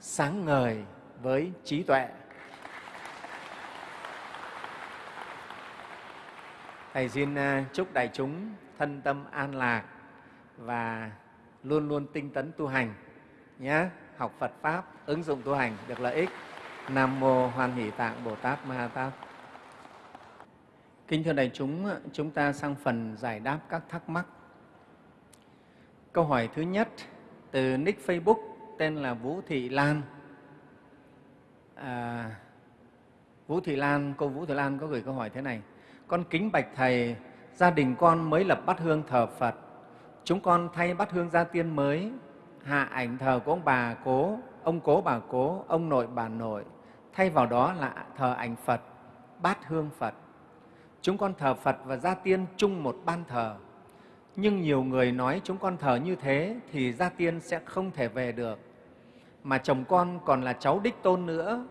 sáng ngời với trí tuệ. Thầy xin à, chúc đại chúng thân tâm an lạc và luôn luôn tinh tấn tu hành nhé học Phật pháp ứng dụng tu hành được lợi ích Nam mô Hoan Hỷ Tạng Bồ Tát Ma Ha Tát Kính thưa đại chúng, chúng ta sang phần giải đáp các thắc mắc. Câu hỏi thứ nhất từ nick Facebook tên là Vũ Thị Lan. À, Vũ Thị Lan, cô Vũ Thị Lan có gửi câu hỏi thế này. Con kính bạch Thầy, gia đình con mới lập bát hương thờ Phật chúng con thay bát hương gia tiên mới. Hạ ảnh thờ của ông bà cố, ông cố bà cố, ông nội bà nội. Thay vào đó là thờ ảnh phật, bát hương phật. Chúng con thờ phật và gia tiên chung một ban thờ. Nhưng nhiều người nói chúng con thờ như thế thì gia tiên sẽ không thể về được. Mà chồng con còn là cháu đích tôn nữa.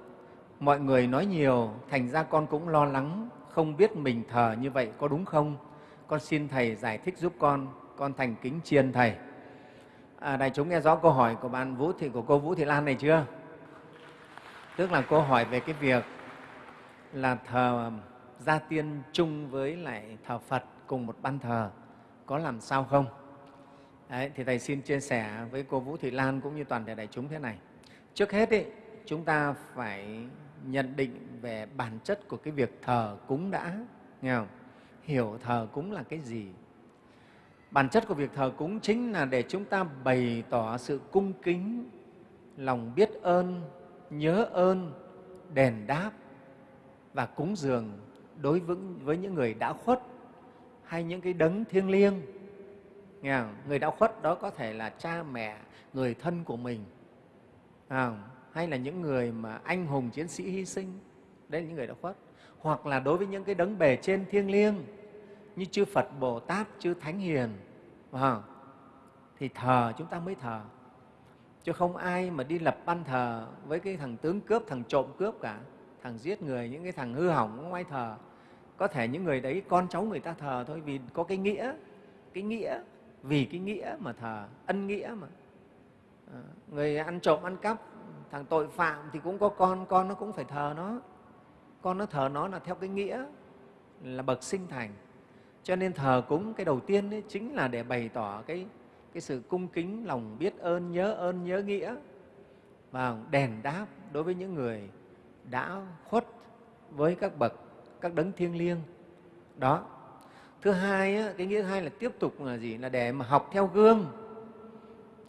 Mọi người nói nhiều, thành ra con cũng lo lắng, không biết mình thờ như vậy có đúng không? Con xin thầy giải thích giúp con con thành kính chiên thầy. À, đại chúng nghe rõ câu hỏi của bạn vũ thị của cô vũ thị lan này chưa? Tức là cô hỏi về cái việc là thờ gia tiên chung với lại thờ phật cùng một ban thờ có làm sao không? Đấy, thì thầy xin chia sẻ với cô vũ thị lan cũng như toàn thể đại chúng thế này. Trước hết ý, chúng ta phải nhận định về bản chất của cái việc thờ cúng đã nghe không? hiểu thờ cúng là cái gì bản chất của việc thờ cúng chính là để chúng ta bày tỏ sự cung kính lòng biết ơn nhớ ơn đền đáp và cúng dường đối với, với những người đã khuất hay những cái đấng thiêng liêng. Nghe không? người đã khuất đó có thể là cha mẹ người thân của mình. À, hay là những người mà anh hùng chiến sĩ hy sinh. Đấy là những người đã khuất. Hoặc là đối với những cái đấng bề trên thiêng liêng như chư Phật Bồ Tát, chư Thánh Hiền. À, thì thờ chúng ta mới thờ. Chứ không ai mà đi lập ban thờ với cái thằng tướng cướp thằng trộm cướp cả. Thằng giết người những cái thằng hư hỏng không ai thờ. Có thể những người đấy con cháu người ta thờ thôi vì có cái nghĩa. Cái nghĩa vì cái nghĩa mà thờ ân nghĩa mà. À, người ăn trộm ăn cắp thằng tội phạm thì cũng có con con nó cũng phải thờ nó. Con nó thờ nó là theo cái nghĩa là bậc sinh thành cho nên thờ cúng cái đầu tiên ấy chính là để bày tỏ cái, cái sự cung kính lòng biết ơn nhớ ơn nhớ nghĩa và đền đáp đối với những người đã khuất với các bậc các đấng thiêng liêng. Đó. Thứ hai cái nghĩa thứ hai là tiếp tục là gì? Là để mà học theo gương.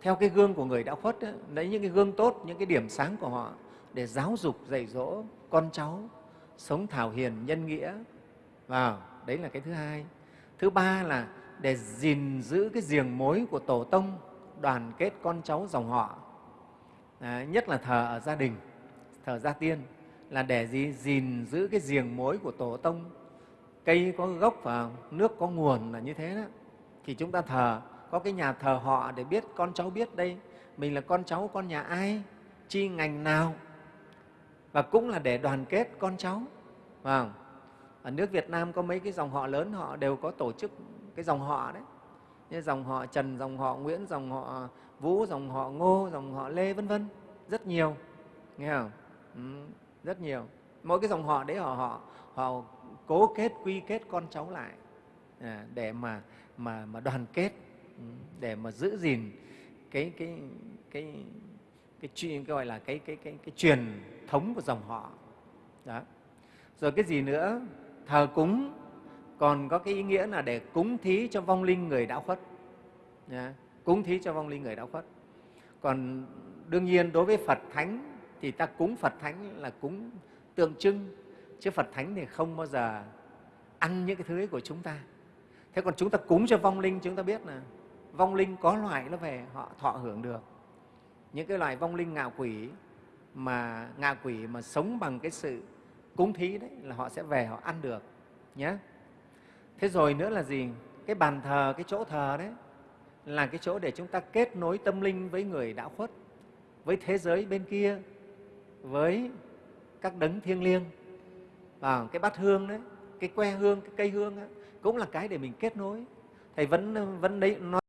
Theo cái gương của người đã khuất ấy, lấy những cái gương tốt những cái điểm sáng của họ để giáo dục dạy dỗ con cháu sống thảo hiền nhân nghĩa. Và đấy là cái thứ hai thứ ba là để gìn giữ cái giềng mối của tổ tông đoàn kết con cháu dòng họ. À, nhất là thờ ở gia đình thờ gia tiên là để gì? Gìn giữ cái giềng mối của tổ tông. Cây có gốc và nước có nguồn là như thế đó. Thì chúng ta thờ có cái nhà thờ họ để biết con cháu biết đây mình là con cháu con nhà ai chi ngành nào. Và cũng là để đoàn kết con cháu vào ở nước Việt Nam có mấy cái dòng họ lớn họ đều có tổ chức cái dòng họ đấy. Như dòng họ Trần, dòng họ Nguyễn, dòng họ Vũ, dòng họ Ngô, dòng họ Lê vân vân. Rất nhiều nghe không? Ừ, rất nhiều. Mỗi cái dòng họ đấy họ họ họ cố kết quy kết con cháu lại à, để mà mà mà đoàn kết để mà giữ gìn cái cái cái cái, cái gọi là cái cái cái cái truyền thống của dòng họ. Đó. Rồi cái gì nữa? Thờ cúng còn có cái ý nghĩa là để cúng thí cho vong linh người đã khuất. Nha. cúng thí cho vong linh người đã khuất. Còn đương nhiên đối với phật thánh thì ta cúng phật thánh là cúng tượng trưng, chứ phật thánh thì không bao giờ ăn những cái thứ ấy của chúng ta. Thế còn chúng ta cúng cho vong linh, chúng ta biết là vong linh có loại nó về, họ thọ hưởng được. Những cái loài vong linh ngạ quỷ mà, ngạ quỷ mà sống bằng cái sự cúng thí đấy là họ sẽ về họ ăn được nhé thế rồi nữa là gì? Cái bàn thờ cái chỗ thờ đấy là cái chỗ để chúng ta kết nối tâm linh với người đã khuất với thế giới bên kia với các đấng thiêng liêng. Và cái bát hương đấy cái que hương cái cây hương ấy, cũng là cái để mình kết nối. Thầy vẫn vẫn đấy nói